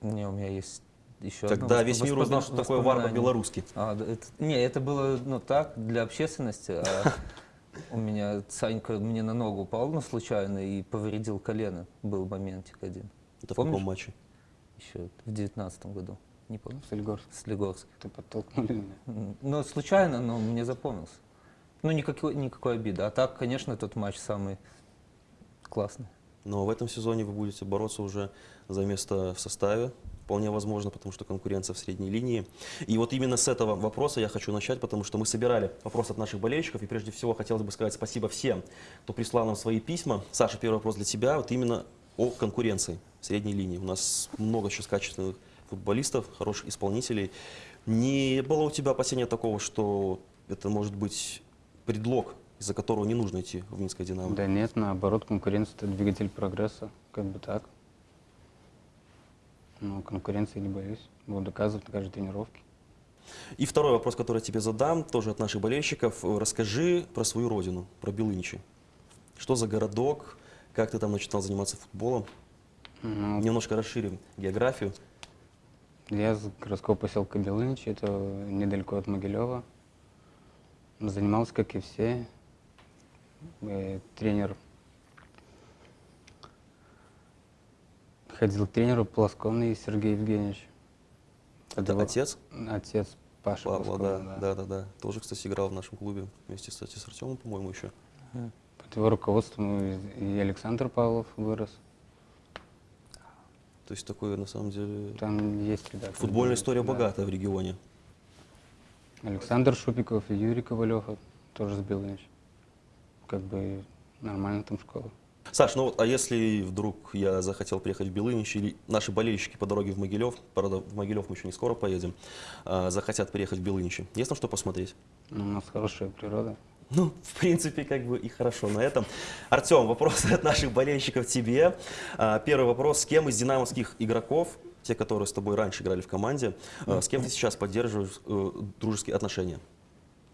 Не, у меня есть еще Когда одно весь мир узнал, что такое вар по-белорусски. А, это- не, это было ну так, для общественности. а <laughs> у меня Санька мне на ногу упал, ну, случайно, и повредил колено. Был моментик один. Это в Помнишь? каком матче? Еще в девятнадцатом году. Не помню. Солигорск. С Легорск. Ты подтолкнули меня. М, Ну, случайно, но мне запомнился. Ну, никакой, никакой обиды. А так, конечно, тот матч самый классный. Но в этом сезоне вы будете бороться уже за место в составе. Вполне возможно, потому что конкуренция в средней линии. И вот именно с этого вопроса я хочу начать, потому что мы собирали вопросы от наших болельщиков. И прежде всего хотелось бы сказать спасибо всем, кто прислал нам свои письма. Саша, первый вопрос для тебя. Вот именно о конкуренции. средней линии. У нас много сейчас качественных футболистов, хороших исполнителей. Не было у тебя опасения такого, что это может быть предлог, из-за которого не нужно идти в Минское «Динамо»? Да нет, наоборот, конкуренция – это двигатель прогресса, как бы так. Но конкуренции не боюсь, буду доказывать на каждой тренировке. И второй вопрос, который я тебе задам, тоже от наших болельщиков. Расскажи про свою родину, про Белыничи. Что за городок, как ты там начинал заниматься футболом? Ну, Немножко расширим географию. Я из городского поселка Белынич, это недалеко от Могилева. Занимался, как и все. Э, Тренер ходил к тренеру Полосковный Сергей Евгеньевич. Это его отец Отец Паша Павла, Полосковый, да, да, да, да. Тоже, кстати, играл в нашем клубе вместе, кстати, с Артемом, по-моему, еще. Под его руководством и Александр Павлов вырос. То есть такое, на самом деле, Там есть ребята. футбольная история Да. богатая в регионе. Александр Шупиков и Юрий Ковалев тоже с Белынич. Как бы нормально там школа. Саш, ну вот, а если вдруг я захотел приехать в Белынич, или наши болельщики по дороге в Могилев, правда, в Могилев мы еще не скоро поедем, а, захотят приехать в Белыничи, есть там что посмотреть? Ну, у нас хорошая природа. Ну, в принципе, как бы и хорошо на этом. Артем, вопрос от наших болельщиков тебе. А, Первый вопрос. С кем из динамовских игроков, те, которые с тобой раньше играли в команде, а, с кем ты сейчас поддерживаешь э, дружеские отношения?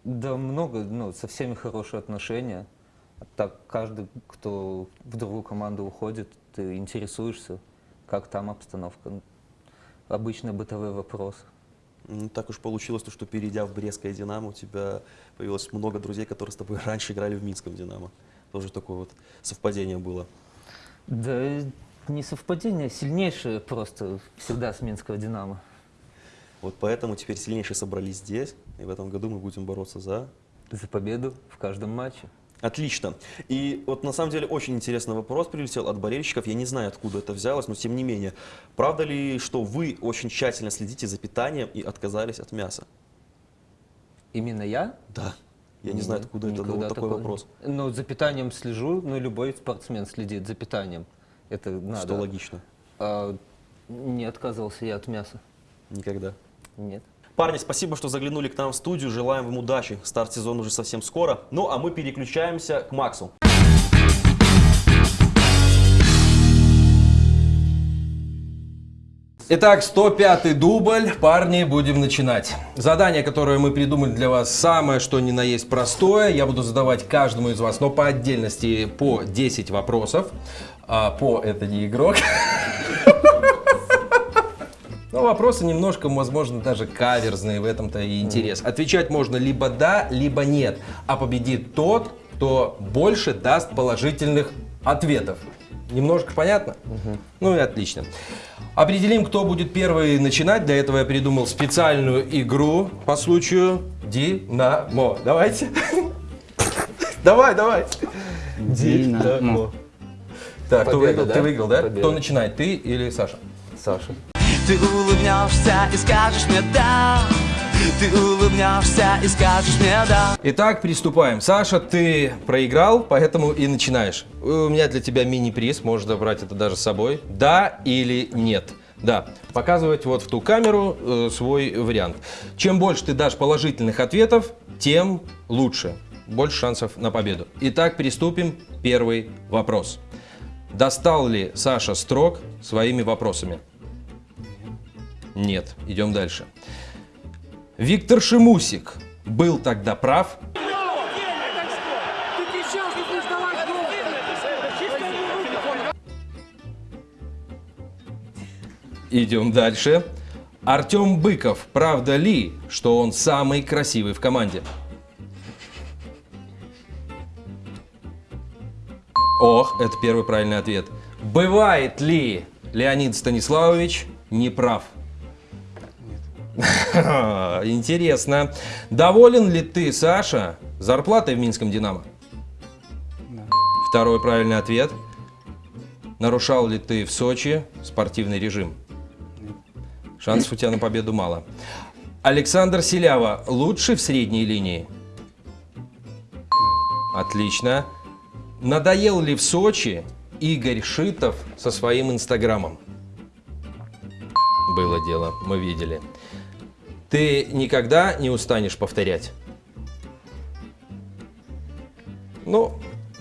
Да много, ну, со всеми хорошие отношения. А Так каждый, кто в другую команду уходит, ты интересуешься, как там обстановка. Ну, Обычные бытовые вопросы. М, Так уж получилось, то, что перейдя в Брестское «Динамо», у тебя появилось много друзей, которые с тобой <laughs> раньше играли в Минском «Динамо». Тоже такое вот совпадение было. Да не совпадение, сильнейшее просто всегда с Минского «Динамо». Вот поэтому теперь сильнейшие собрались здесь, и в этом году мы будем бороться за За победу в каждом матче. Отлично. И вот на самом деле очень интересный вопрос прилетел от болельщиков. Я не знаю, откуда это взялось, но тем не менее. Правда ли, что вы очень тщательно следите за питанием и отказались от мяса? Именно я? Да. Я не знаю, Нет, откуда это, но вот такой такого- вопрос. Ну, за питанием слежу, ну, любой спортсмен следит за питанием. Это надо. Что логично. А, не отказывался я от мяса. Никогда. Нет. Парни, спасибо, что заглянули к нам в студию. Желаем вам удачи. Старт сезона уже совсем скоро. Ну, а мы переключаемся к Максу. Итак, 105-й дубль. Парни, будем начинать. Задание, которое мы придумали для вас, самое что ни на есть простое. Я буду задавать каждому из вас, но по отдельности, по 10 вопросов. А по это не игрок. Но вопросы немножко, возможно, даже каверзные, в этом-то и интерес. Отвечать можно либо да, либо нет. А победит тот, кто больше даст положительных ответов. Немножко понятно? Ну и отлично. Определим, кто будет первый начинать. Для этого я придумал специальную игру по случаю Динамо. Давайте. <laughs> Давай, давай. Динамо. Так, кто Победа, выиграл? да? Ты выиграл, да? Победа. Кто начинает, ты или Саша? Саша. Ты улыбнешься и скажешь мне да Ты улыбнешься и скажешь мне да Итак, приступаем. Саша, ты проиграл, поэтому и начинаешь. У меня для тебя мини-приз, можешь забрать это даже с собой. Да или нет? Да. Показывать вот в ту камеру э, свой вариант. Чем больше ты дашь положительных ответов, тем лучше. Больше шансов на победу. Итак, приступим. Первый вопрос. Достал ли Саша строк своими вопросами? Нет. Идем дальше. Виктор Шимусик был тогда прав? Идем дальше. Артем Быков, правда ли, что он самый красивый в команде? Ох, это первый правильный ответ. Бывает ли Леонид Станиславович неправ? <laughs> Интересно. Доволен ли ты, Саша, зарплатой в Минском «Динамо»? Второй правильный ответ. Нарушал ли ты в Сочи спортивный режим? Шансов у тебя на победу мало. Александр Селява лучший в средней линии? Отлично. Надоел ли в Сочи Игорь Шитов со своим инстаграмом. Было дело, мы видели. Ты никогда не устанешь повторять? Ну,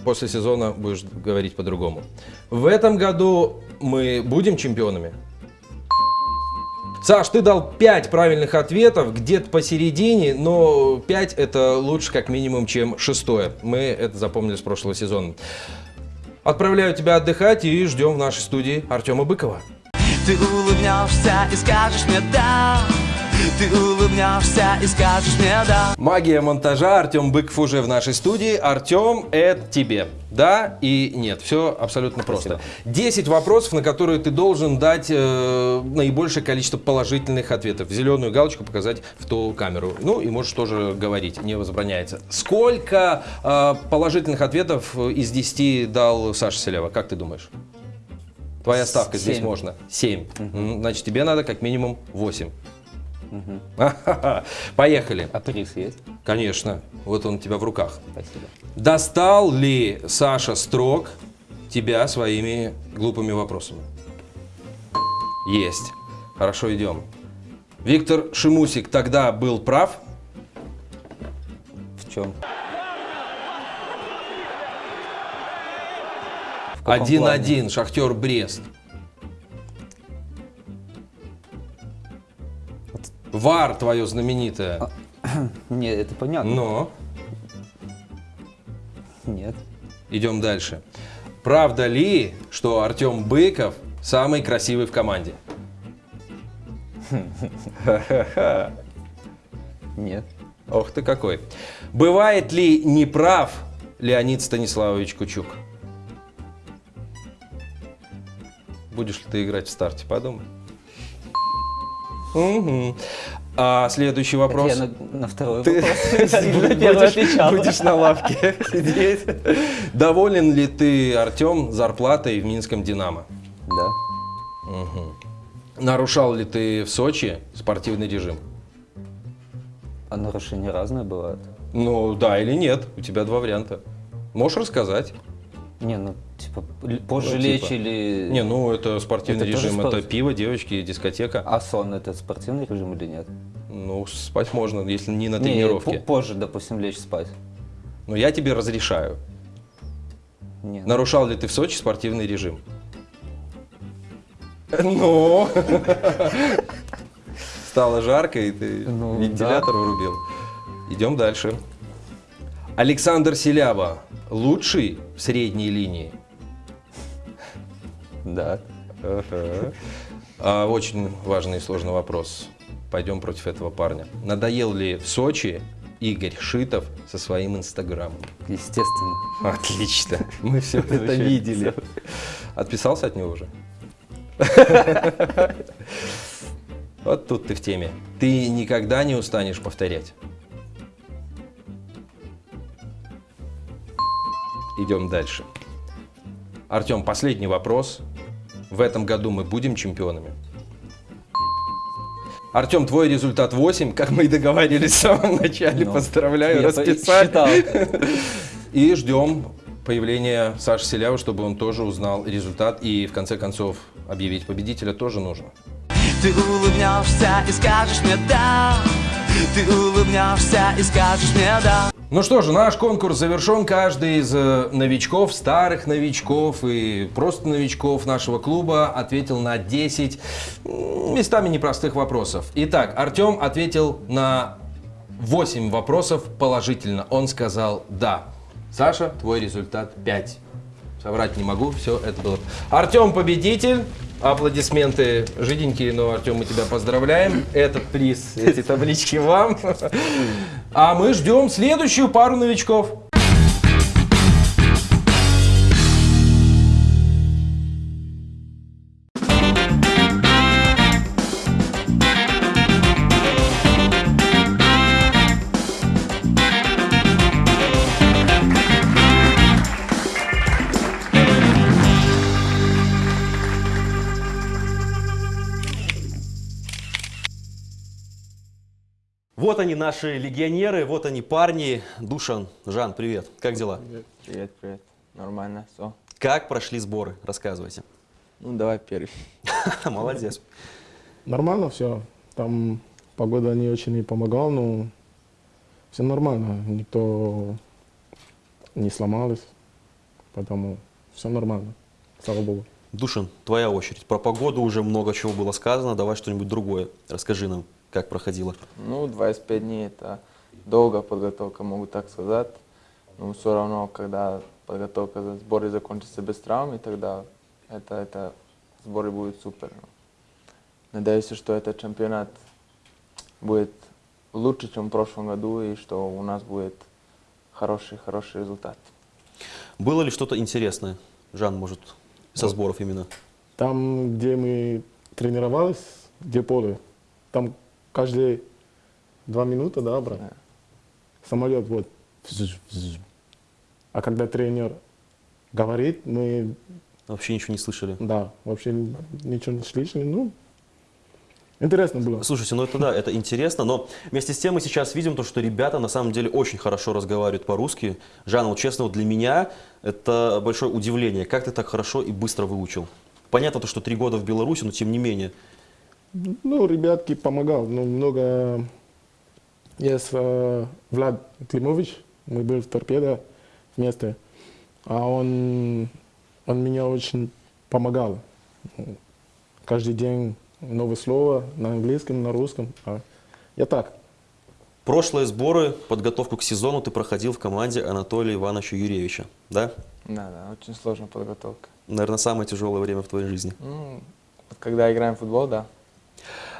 после сезона будешь говорить по-другому. В этом году мы будем чемпионами? Саш, ты дал 5 правильных ответов, где-то посередине, но 5 это лучше как минимум, чем шестое. Мы это запомнили с прошлого сезона. Отправляю тебя отдыхать и ждем в нашей студии Артема Быкова. Ты улыбнешься и скажешь мне да Ты улыбнешься и скажешь мне да Магия монтажа. Артем Быков уже в нашей студии. Артем, это тебе. Да и нет. Все абсолютно просто. 10 вопросов, на которые ты должен дать э, наибольшее количество положительных ответов. Зеленую галочку показать в ту камеру. Ну и можешь тоже говорить, не возбраняется. Сколько э, положительных ответов из 10 дал Саша Селева? Как ты думаешь? Твоя ставка здесь Семь. можно. 7. Значит, тебе надо как минимум 8. <laughs> Поехали. А приз есть? Конечно, вот он у тебя в руках. Спасибо. Достал ли Саша Строк тебя своими глупыми вопросами? Есть. Хорошо, идем. Виктор Шимусик тогда был прав? В чем? 1-1, Шахтер Брест. Вар твое знаменитое. <clears throat> плане? Нет, это понятно. Но Нет. идем дальше. Правда ли, что Артем Быков самый красивый в команде? <laughs> Нет. Ох ты какой. Бывает ли неправ Леонид Станиславович Кучук? Будешь ли ты играть в старте? Подумай. Мгм. А следующий вопрос. Это я на, на второй Ты вопрос <laughs> отвечал. будешь на лавке <laughs> сидеть. Доволен ли ты, Артем, зарплатой в Минском «Динамо»? Да. Нарушал ли ты в Сочи спортивный режим? А нарушения разные бывают. Ну, да или нет. У тебя два варианта. Можешь рассказать? Не, ну, типа, позже Ну, лечь типа. или... Не, ну это спортивный Это режим, спорт. это пиво, девочки, дискотека. А сон это спортивный режим или нет? Ну, спать можно, если не на Не, тренировке. по- позже, допустим, лечь спать. Но я тебе разрешаю. Не, ну, Нарушал ли ты в Сочи спортивный режим? Ну. <laughs> Стало жарко, и ты Ну, вентилятор врубил. Идем дальше. Александр Селява лучший в средней линии? Да. Ага. А, очень важный и сложный вопрос. Пойдем против этого парня. Надоел ли в Сочи Игорь Шитов со своим инстаграмом? Естественно. Отлично. Мы все это видели. Отписался от него уже? Вот тут ты в теме. Ты никогда не устанешь повторять. Идем дальше. Артем, последний вопрос. В этом году мы будем чемпионами? Артем, твой результат 8, как мы и договаривались в самом начале. Ну, Поздравляю, считал. И ждем появления Саши Селявы, чтобы он тоже узнал результат. И в конце концов объявить победителя тоже нужно. Ты улыбнешься и скажешь мне да Ты улыбнешься и скажешь мне да Ну что же, наш конкурс завершен. Каждый из э, новичков, старых новичков и просто новичков нашего клуба ответил на 10 м, местами непростых вопросов. Итак, Артем ответил на 8 вопросов положительно. Он сказал «да». Саша, твой результат 5. Соврать не могу, все это было. Артем победитель. Аплодисменты жиденькие, но, Артем, мы тебя поздравляем. Этот приз, эти таблички вам. А мы ждем следующую пару новичков. Вот они, наши легионеры, вот они, парни. Душан, Жан, привет. Как дела? Привет, привет. Нормально, все. Как прошли сборы? Рассказывайте. Ну, давай первый. <laughs> Молодец. Нормально все. Там погода не очень и помогала, но все нормально. Никто не сломался, поэтому все нормально. Слава Богу. Душин, твоя очередь. Про погоду уже много чего было сказано. Давай что-нибудь другое. Расскажи нам, как проходило. Ну, 25 дней это долгая подготовка, могу так сказать. Но все равно, когда подготовка, сборы закончатся без травм, тогда это, это сборы будут супер. Надеюсь, что этот чемпионат будет лучше, чем в прошлом году, и что у нас будет хороший, хороший результат. Было ли что-то интересное, Жан, может, со сборов именно? Там, где мы тренировались, где поле, там каждые два минуты, да, брат? Самолет вот. А когда тренер говорит, мы... Вообще ничего не слышали? Да, вообще ничего не слышали. Ну, Интересно было. Слушайте, ну это да, это интересно, но вместе с тем мы сейчас видим то, что ребята на самом деле очень хорошо разговаривают по-русски. Жан, вот честно, вот для меня это большое удивление. Как ты так хорошо и быстро выучил? Понятно то, что три года в Беларуси, но тем не менее. Ну, ребятки помогал. Ну, много... Есть э, Влад Климович, мы были в торпедо вместе. А он, он меня очень помогал. Каждый день новое слово на английском, на русском. А я так. Прошлые сборы, подготовку к сезону ты проходил в команде Анатолия Ивановича Юрьевича, да? Да, да, очень сложная подготовка. Наверное, самое тяжелое время в твоей жизни. Ну, когда играем в футбол, да.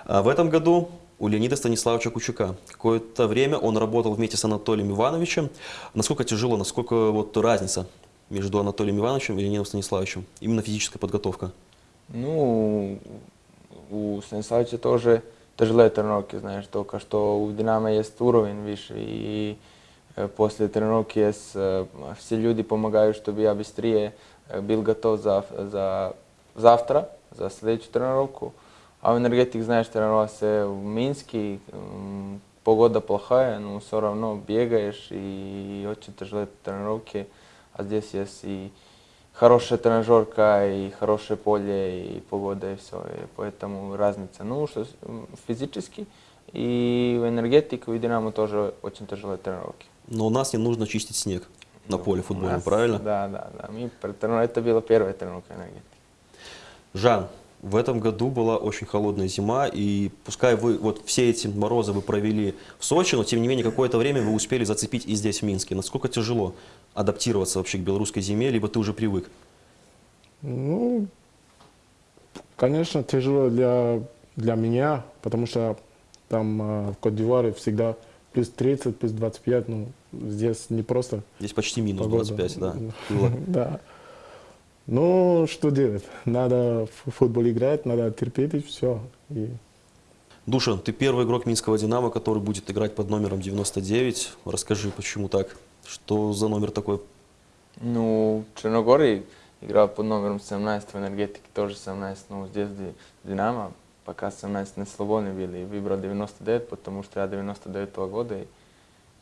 А в этом году у Леонида Станиславовича Кучука. Какое-то время он работал вместе с Анатолием Ивановичем. Насколько тяжело, насколько вот разница между Анатолием Ивановичем и Леонидом Станиславовичем? Именно физическая подготовка. Ну, у Станиславича тоже тяжелые тренировки, знаешь, только что у Динамо есть уровень выше, и после тренировки есть, все люди помогают, чтобы я быстрее был готов за, за завтра, за следующую тренировку. А в энергетик, знаешь, тренировался в Минске, погода плохая, но все равно бегаешь, и очень тяжелые тренировки, а здесь есть и хорошая тренажерка, и хорошее поле, и погода, и все. И поэтому разница. Ну, что физически, и в энергетике, и Динамо тоже очень тяжелые тренировки. Но у нас не нужно чистить снег на поле футбольном, нас, правильно? Да, да, да. Мы, это была первая тренировка энергетики. Жан, в этом году была очень холодная зима, и пускай вы вот все эти морозы вы провели в Сочи, но тем не менее какое-то время вы успели зацепить и здесь, в Минске. Насколько тяжело адаптироваться вообще к белорусской зиме, либо ты уже привык? Ну, конечно, тяжело для, для меня, потому что там э, в Кот-Дивуаре всегда плюс 30, плюс 25, ну, здесь не просто Здесь почти минус погода. 25, да, <laughs> да. Ну, что делать? Надо в футбол играть, надо терпеть и все. И... Душан, ты первый игрок Минского «Динамо», который будет играть под номером 99. Расскажи, почему так? Что за номер такой? Ну, Черногорий играл под номером 17 в энергетике, тоже 17. Ну, здесь Динамо, пока 17 не свободны были. И выбрал 99, потому что я 99 -го года. И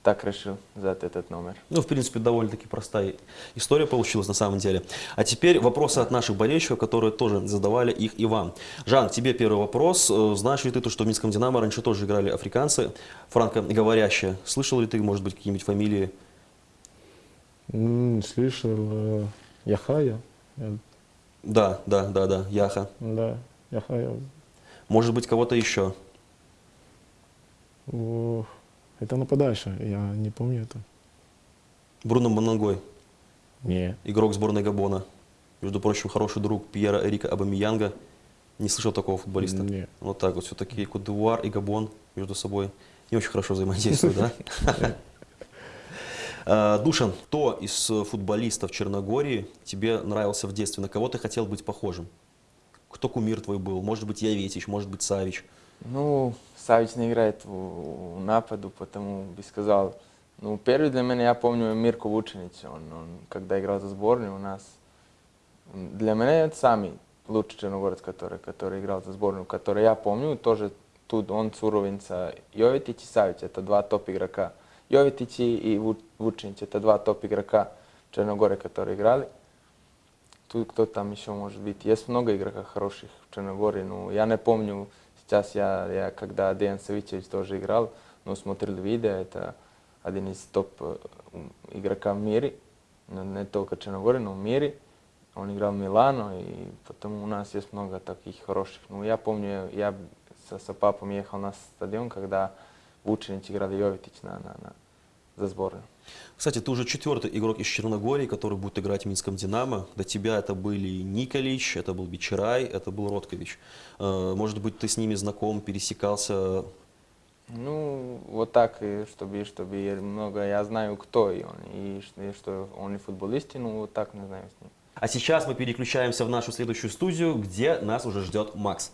так решил взять этот номер. Ну, в принципе, довольно-таки простая история получилась на самом деле. А теперь вопросы от наших болельщиков, которые тоже задавали их и вам. Жан, тебе первый вопрос. Знаешь ли ты то, что в Минском «Динамо» раньше тоже играли африканцы, франкоговорящие? Слышал ли ты, может быть, какие-нибудь фамилии? Mm, слышал э, Яхая. Да, да, да, да, Яха. Да, Яхая. Может быть, кого-то еще? О, это нападающий, я не помню это. Бруно Манангой. Не. Игрок сборной Габона. Между прочим, хороший друг Пьера Эрика Абамиянга. Не слышал такого футболиста? Нет. Вот так вот. Все-таки Кодуар и Габон между собой не очень хорошо взаимодействуют, да? <laughs> Душан, кто из футболистов Черногории тебе нравился в детстве? На кого ты хотел быть похожим? Кто кумир твой был? Может быть, Яветич, может быть, Савич? Ну, Савич не играет в, в нападу, потому бы сказал. Ну, первый для меня, я помню, Мирко Вученич. Он, он, когда играл за сборную у нас, для меня это самый лучший черногорец, который, который играл за сборную, который я помню, тоже тут он с уровень Йоветич и Савич, это два топ игрока. Йоветич и Вученич, это два топ игрока Черногории, которые играли. Тут кто там еще может быть. Есть много игроков хороших в Черногории. Ну, я не помню, сейчас я, я когда Деян Савичевич тоже играл, но смотрел видео, это один из топ э, м, игрока в мире. Но не только Черногории, но в мире. Он играл в Милано, и потом у нас есть много таких хороших. Ну, я помню, я со, со папом ехал на стадион, когда Вученич играл Йовитич на, на, на, за сборную. Кстати, ты уже четвертый игрок из Черногории, который будет играть в Минском «Динамо». До тебя это были Николич, это был Бичарай, это был Роткович. Э, Может быть, ты с ними знаком, пересекался? Ну, вот так, чтобы, чтобы много, я знаю, кто и он, и, и что он и футболист, ну, вот так не знаю с ним. А сейчас мы переключаемся в нашу следующую студию, где нас уже ждет Макс.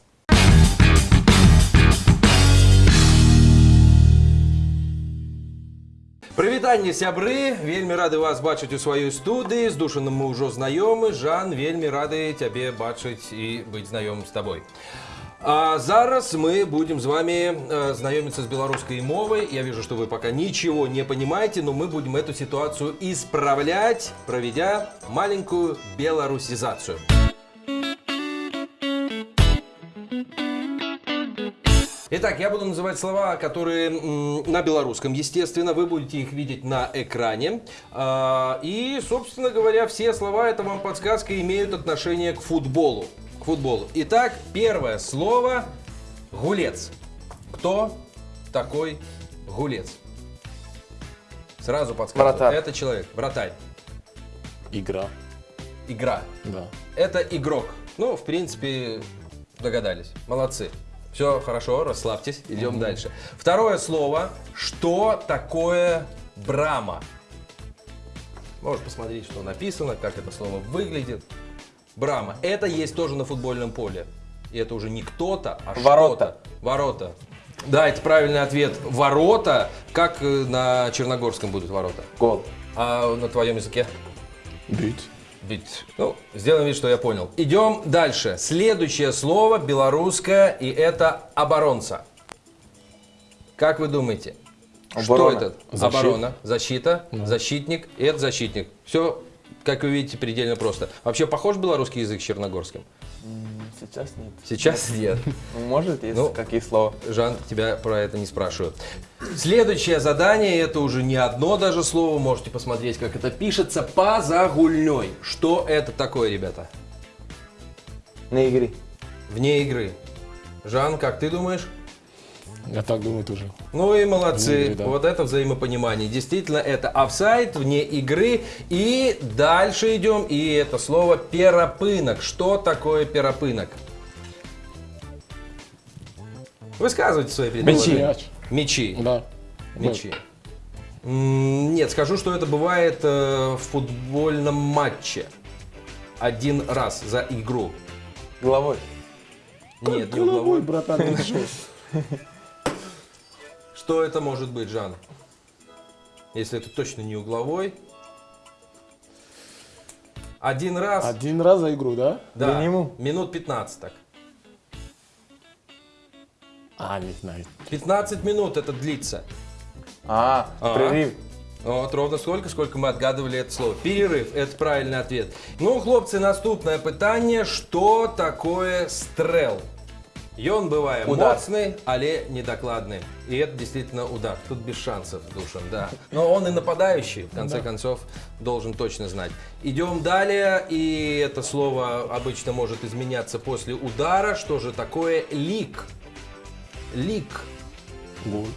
Прывітанне сябры вельмі рады вас бачыць у сваёй студыі з душаным мы ўжо знаёмы Жан вельмі рады цябе бачыць і быць знаёмым з табой а зараз мы будем с вами э, знакомиться с белорусской мовой. Я вижу, что вы пока ничего не понимаете, но мы будем эту ситуацию исправлять, проведя маленькую белорусизацию. Итак, я буду называть слова, которые на белорусском, естественно, вы будете их видеть на экране. А, И, собственно говоря, все слова, это вам подсказка, имеют отношение к футболу. К футболу. Итак, первое слово – гулец. Кто такой гулец? Сразу подсказываю. Вратарь. Это человек, вратарь. Игра. Игра. Да. Это игрок. Ну, в принципе, догадались. Молодцы. Все хорошо, расслабьтесь, идем Мгм. дальше. Второе слово. Что такое брама? Можешь посмотреть, что написано, как это слово выглядит. Брама. Это есть тоже на футбольном поле. И это уже не кто-то, а Ворота. что-то. Ворота. Да, это правильный ответ. Ворота. Как э, на черногорском будут ворота? Гол. А на твоем языке? Бить. Бить. Ну, сделаем вид, что я понял. Идем дальше. Следующее слово белорусское, и это оборонца. Как вы думаете? Что Оборона. это? Защита. Оборона, защита, защитник, и это защитник. Все, как вы видите, предельно просто. Вообще похож белорусский язык с черногорским? Сейчас нет. Сейчас нет. Может, есть Ну, какие слова? Жан, тебя про это не спрашиваю. Следующее задание, это уже не одно даже слово, можете посмотреть, как это пишется, позагульной. Что это такое, ребята? На игре. Вне игры. Жан, как ты думаешь? Я так думаю тоже. Ну и молодцы. Игры, да. Вот это взаимопонимание. Действительно, это офсайд вне игры. И дальше идем. И это слово перопынок. Что такое перопынок? Высказывайте свои предположения. Мяч. Мячи. Да. Мячи. М, Нет, скажу, что это бывает э, в футбольном матче. Один раз за игру. Головой. Нет, не Головой, угловой. братан, <laughs> ты что? Это может быть, Жан? Если это точно не угловой. Один раз. Один раз за игру, да? Да, Минимум? минут 15 так. А, не знаю. 15 минут это длится. А, А. прерыв. Вот ровно сколько, сколько мы отгадывали это слово. Перерыв, это правильный ответ. Ну, хлопцы, наступное питание. Что такое стрел? Ён бывает Удар. моцный, але недокладный. И это действительно удар. Тут без шансов, Душан, да. Но он и нападающий, в конце концов, должен точно знать. Идем далее, и это слово обычно может изменяться после удара. Что же такое лик? Лик. Гол.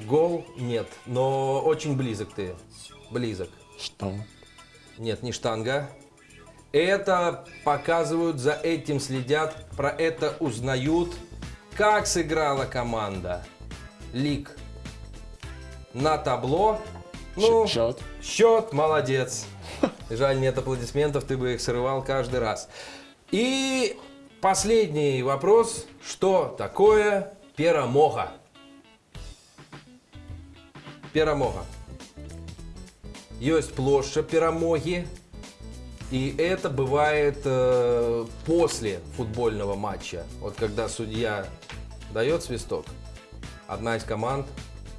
Гол нет, но очень близок ты. Близок. Что? Нет, не штанга. Это показывают, за этим следят, про это узнают. Как сыграла команда? Лик. На табло. Ну, Счет. счет, молодец. Жаль, нет аплодисментов, ты бы их срывал каждый раз. И последний вопрос. Что такое перемога? Перемога. Есть площадь перемоги. И это бывает э, после футбольного матча. Вот когда судья дает свисток, одна из команд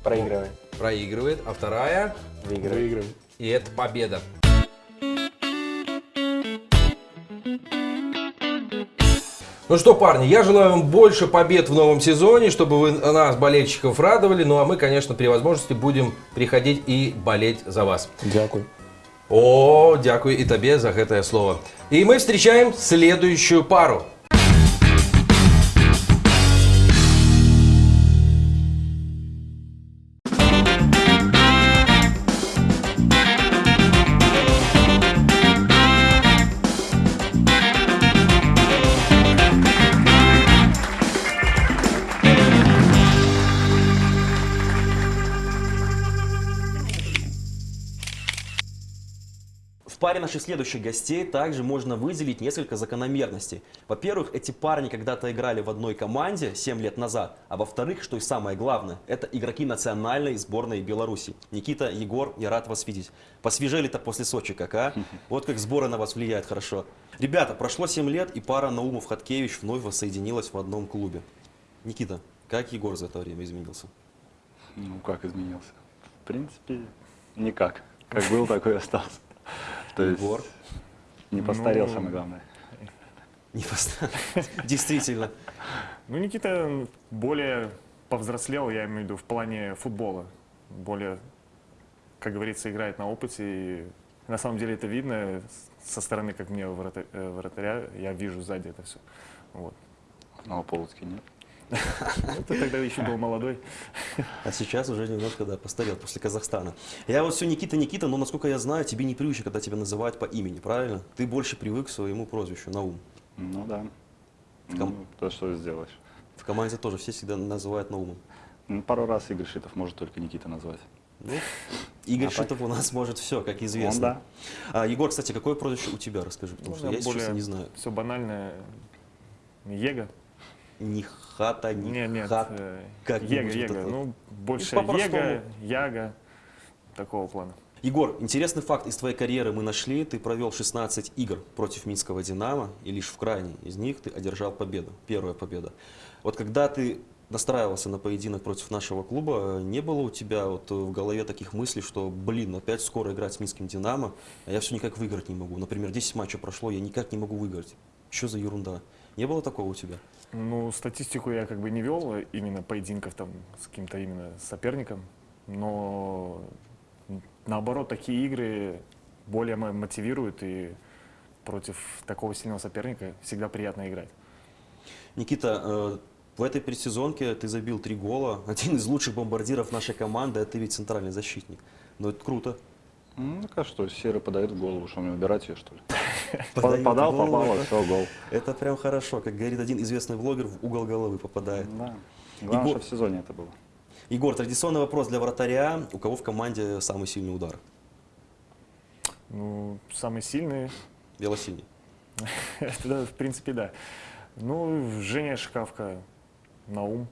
Проигрывает. проигрывает, а вторая Выигрывает. Выигрывает. и это победа. Ну что, парни, я желаю вам больше побед в новом сезоне, чтобы вы нас, болельщиков, радовали. Ну а мы, конечно, при возможности будем приходить и болеть за вас. Дякую. О, дякую и тебе за гэтае слово. И мы встречаем следующую пару. Наших следующих гостей также можно выделить несколько закономерностей. Во-первых, эти парни когда-то играли в одной команде 7 лет назад, а во-вторых, что и самое главное, это игроки национальной сборной Беларуси. Никита, Егор, я рад вас видеть. Посвежели-то после Сочи как, а? <laughs> Вот как сборы на вас влияют хорошо. Ребята, прошло 7 лет, и пара Наумов-Хаткевич вновь воссоединилась в одном клубе. Никита, как Егор за это время изменился? Ну, как изменился? В принципе, никак. Как был, такой и остался. То есть Егор? не постарел, Ну, самое главное. <laughs> Не поставил. Действительно. Ну, Никита более повзрослел, я имею в виду, в плане футбола. Более, как говорится, играет на опыте. И на самом деле это видно со стороны, как мне э, вратаря, я вижу сзади это все. Вот. Но Полоцкий нет. Ну, ты тогда еще был молодой. А сейчас уже немножко, да, постарел после Казахстана. Я вот все Никита, Никита, но, насколько я знаю, тебе не привычно, когда тебя называют по имени, правильно? Ты больше привык к своему прозвищу, Наум. Ну да. Ком- Ну, то, что сделаешь. в команде тоже все всегда называют Наумом. Ну, пару раз Игорь Шитов может только Никита назвать. Ну, Игорь А так? Шитов у нас может все, как известно. Он да. А, Егор, кстати, какое прозвище у тебя, расскажи, потому что я, если честно, не знаю. Все банальное. Ега. Ни хата, ни Нет, нет. хат. э, как-нибудь Ега, Ега. вот. Ну, больше. Ега, Яга. Такого плана. Егор, интересный факт из твоей карьеры мы нашли. Ты провел 16 игр против Минского «Динамо», и лишь в крайней из них ты одержал победу, первая победа. Вот когда ты настраивался на поединок против нашего клуба, не было у тебя вот в голове таких мыслей, что, блин, опять скоро играть с Минским «Динамо», а я все никак выиграть не могу. Например, 10 матчей прошло, я никак не могу выиграть. Что за ерунда? Не было такого у тебя? Ну, статистику я как бы не вел именно поединков там с каким-то именно соперником, но наоборот, такие игры более мо- мотивируют и против такого сильного соперника всегда приятно играть. Никита, э, в этой предсезонке ты забил три гола. <laughs> Один из лучших бомбардиров нашей команды, а ты ведь центральный защитник. Ну, это круто. Ну, так а что, Серый подает в голову, что мне убирать ее, что ли? <laughs> Подает Подал, голову, попало, да? все, гол. Это прям хорошо. Как говорит один известный блогер, в угол головы попадает. Да. Главное, Егор- что в сезоне это было. Егор, традиционный вопрос для вратаря. У кого в команде самый сильный удар? Ну, самый сильный, <laughs> да, в принципе, да. Ну, Женя Шкафка, Наум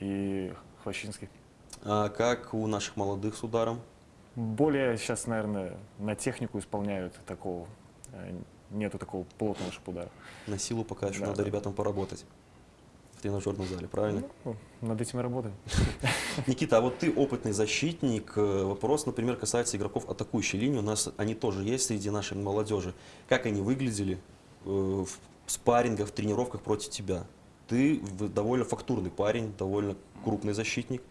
и Хвощинский. А как у наших молодых с ударом? Более сейчас, наверное, на технику исполняют такого. э, Нету такого плотного шипудара. На силу пока еще Да, надо да. ребятам поработать. В тренажерном зале, правильно? Ну, над этим и работаем. <laughs> Никита, а вот ты опытный защитник. Э, Вопрос, например, касается игроков атакующей линии. У нас они тоже есть среди нашей молодежи. Как они выглядели э, в спаррингах, в тренировках против тебя? Ты довольно фактурный парень, довольно крупный защитник.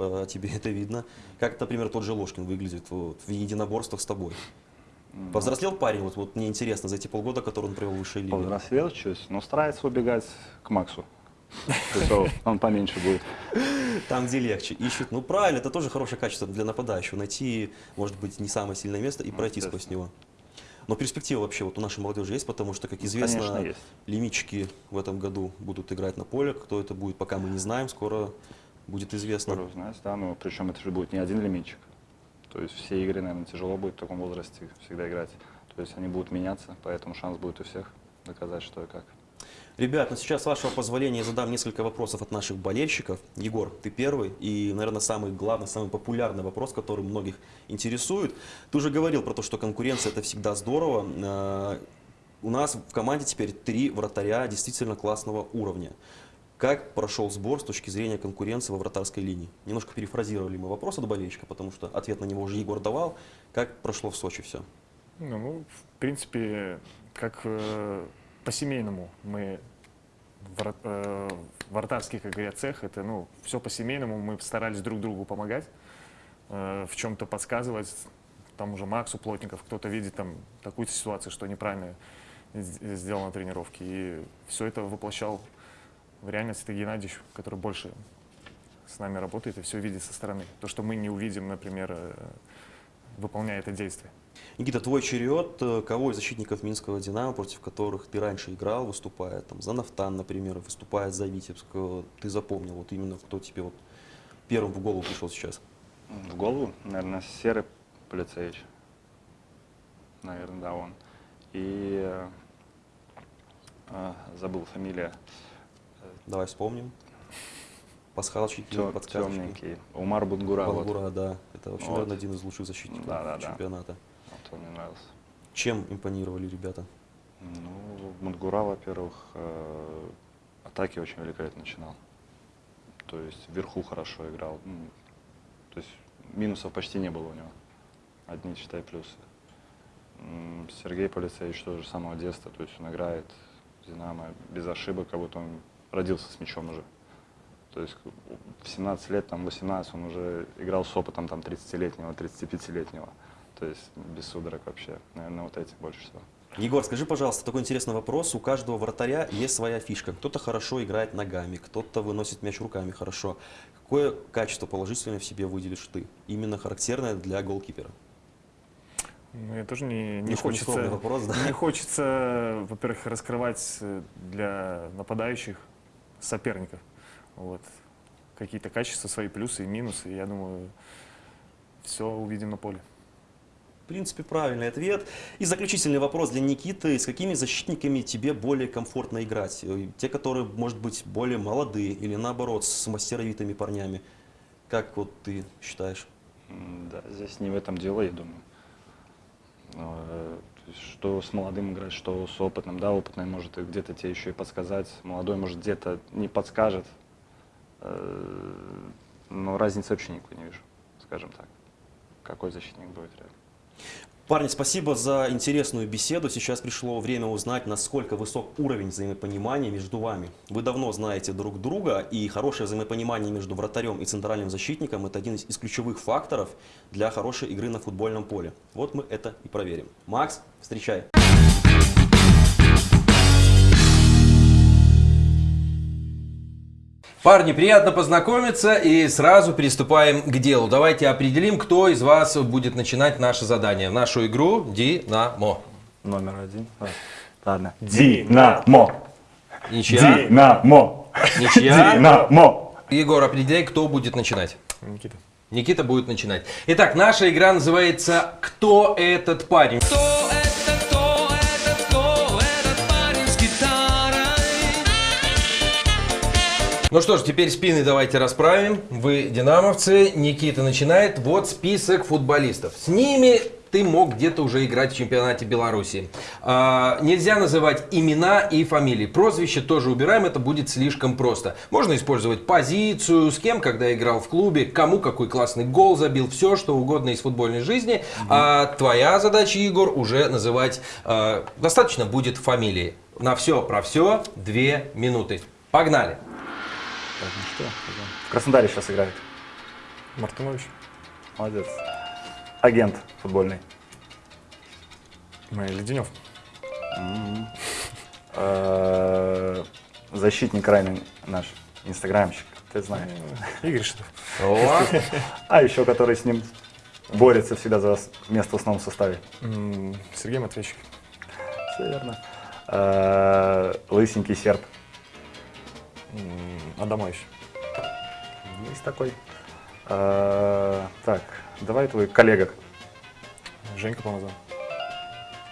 По тебе <laughs> это видно. Как, например, тот же Ложкин выглядит вот, в единоборствах с тобой? Повзрослел парень? Вот, вот мне интересно, за эти полгода, которые он провел в высшей лиге. Повзрослел чуть, но старается убегать к Максу. Он- поменьше будет. Там, где легче. Ищут. Ну, правильно, это тоже хорошее качество для нападающего. Найти, может быть, не самое сильное место и пройти сквозь него. Но перспектива вообще вот у нашей молодежи есть, потому что, как известно, лимитчики в этом году будут играть на поле. Кто это будет, пока мы не знаем, скоро будет известно. Скоро узнаешь, да, но причем это же будет не один лимитчик. То есть все игры, наверное, тяжело будет в таком возрасте всегда играть. То есть они будут меняться, поэтому шанс будет у всех доказать, что и как. Ребят, ну сейчас, с вашего позволения, я задам несколько вопросов от наших болельщиков. Егор, ты первый и, наверное, самый главный, самый популярный вопрос, который многих интересует. Ты уже говорил про то, что конкуренция – это всегда здорово. Э, У нас в команде теперь три вратаря действительно классного уровня. Как прошел сбор с точки зрения конкуренции во вратарской линии? Немножко перефразировали мы вопрос от болельщика, потому что ответ на него уже Егор давал. Как прошло в Сочи все? Ну, в принципе, как э, по-семейному мы вор- э, как говорят, цех. Это, ну, все по-семейному. Мы старались друг другу помогать, э, в чем-то подсказывать. Там уже Максу Плотников, кто-то видит там такую ситуацию, что неправильно сделал на тренировке. И все это воплощал в реальность. Это Геннадьевич, который больше с нами работает и все видит со стороны. То, что мы не увидим, например, э, выполняя это действие. Никита, твой черед. Э, Кого из защитников Минского «Динамо», против которых ты раньше играл, выступая там, за «Нафтан», например, выступая за «Витебск», э, ты запомнил, вот именно кто тебе вот первым в голову пришел сейчас? В голову, наверное, Серый Полицеевич. Наверное, да, он. И э, а, забыл фамилия. Давай вспомним. Пасхалчики, Тё- подсказочки. темненький. Умар Бунгура, вот. Бунгура, да. Это вообще, Вот. наверное, один из лучших защитников Да, да, да. чемпионата. Вот он мне нравился. Чем импонировали ребята? Ну, Мунгура, во-первых, э, атаки очень великолепно начинал. То есть вверху хорошо играл. То есть минусов почти не было у него. Одни, считай, плюсы. Сергей Полицеевич тоже с самого детства. То есть он играет «Динамо» без ошибок, как будто он родился с мячом уже. То есть в 17 лет, там 18, он уже играл с опытом там 30-летнего, 35-летнего. То есть без судорог вообще. Наверное, вот эти больше всего. Егор, скажи, пожалуйста, такой интересный вопрос. У каждого вратаря есть своя фишка. Кто-то хорошо играет ногами, кто-то выносит мяч руками хорошо. Какое качество положительное в себе выделишь ты? Именно характерное для голкипера? Ну, я тоже не, не Немножко хочется, вопрос, да? не хочется, во-первых, раскрывать э, для нападающих соперников вот, какие-то качества, свои плюсы и минусы. Я думаю, все увидим на поле. В принципе, правильный ответ. И заключительный вопрос для Никиты. С какими защитниками тебе более комфортно играть? Э, Те, которые, может быть, более молодые или наоборот, с мастеровитыми парнями? Как вот ты считаешь? Да, здесь не в этом дело, я думаю. Что с молодым играть, что с опытным. Да, опытный может где-то тебе еще и подсказать, молодой может где-то не подскажет. Э, Но разницы вообще никакой не вижу, скажем так. Какой защитник будет реально. Парни, спасибо за интересную беседу. Сейчас пришло время узнать, насколько высок уровень взаимопонимания между вами. Вы давно знаете друг друга, и хорошее взаимопонимание между вратарем и центральным защитником – это один из ключевых факторов для хорошей игры на футбольном поле. Вот мы это и проверим. Макс, встречай. Парни, приятно познакомиться и сразу приступаем к делу. Давайте определим, кто из вас будет начинать наше задание. Нашу игру «Динамо». Номер один. Ладно. Динамо. Ничья? Динамо. Ничья? Динамо. Егор, определяй, кто будет начинать. Никита. Никита будет начинать. Итак, наша игра называется «Кто этот парень?». парень Ну что ж, теперь спины давайте расправим. Вы динамовцы, Никита начинает. Вот список футболистов. С ними ты мог где-то уже играть в чемпионате Беларуси. А, нельзя называть имена и фамилии. Прозвище тоже убираем, это будет слишком просто. Можно использовать позицию, с кем, когда играл в клубе, кому какой классный гол забил, все, что угодно из футбольной жизни. А твоя задача, Егор, уже называть а, достаточно будет фамилии. На все про все две минуты. Погнали! Так, ну что, в Краснодаре сейчас играет. Мартынович. Молодец. Агент футбольный. Мой Леденев. М. Э, Защитник крайний наш, инстаграмщик, ты знаешь. Игорь Шитов. О. А еще который с ним борется всегда за место в основном составе. Сергей Матвейчик. Все верно. Э, Лысенький серб. Адамович. Есть такой. Э, Так, давай твой коллега. Женька Помазан.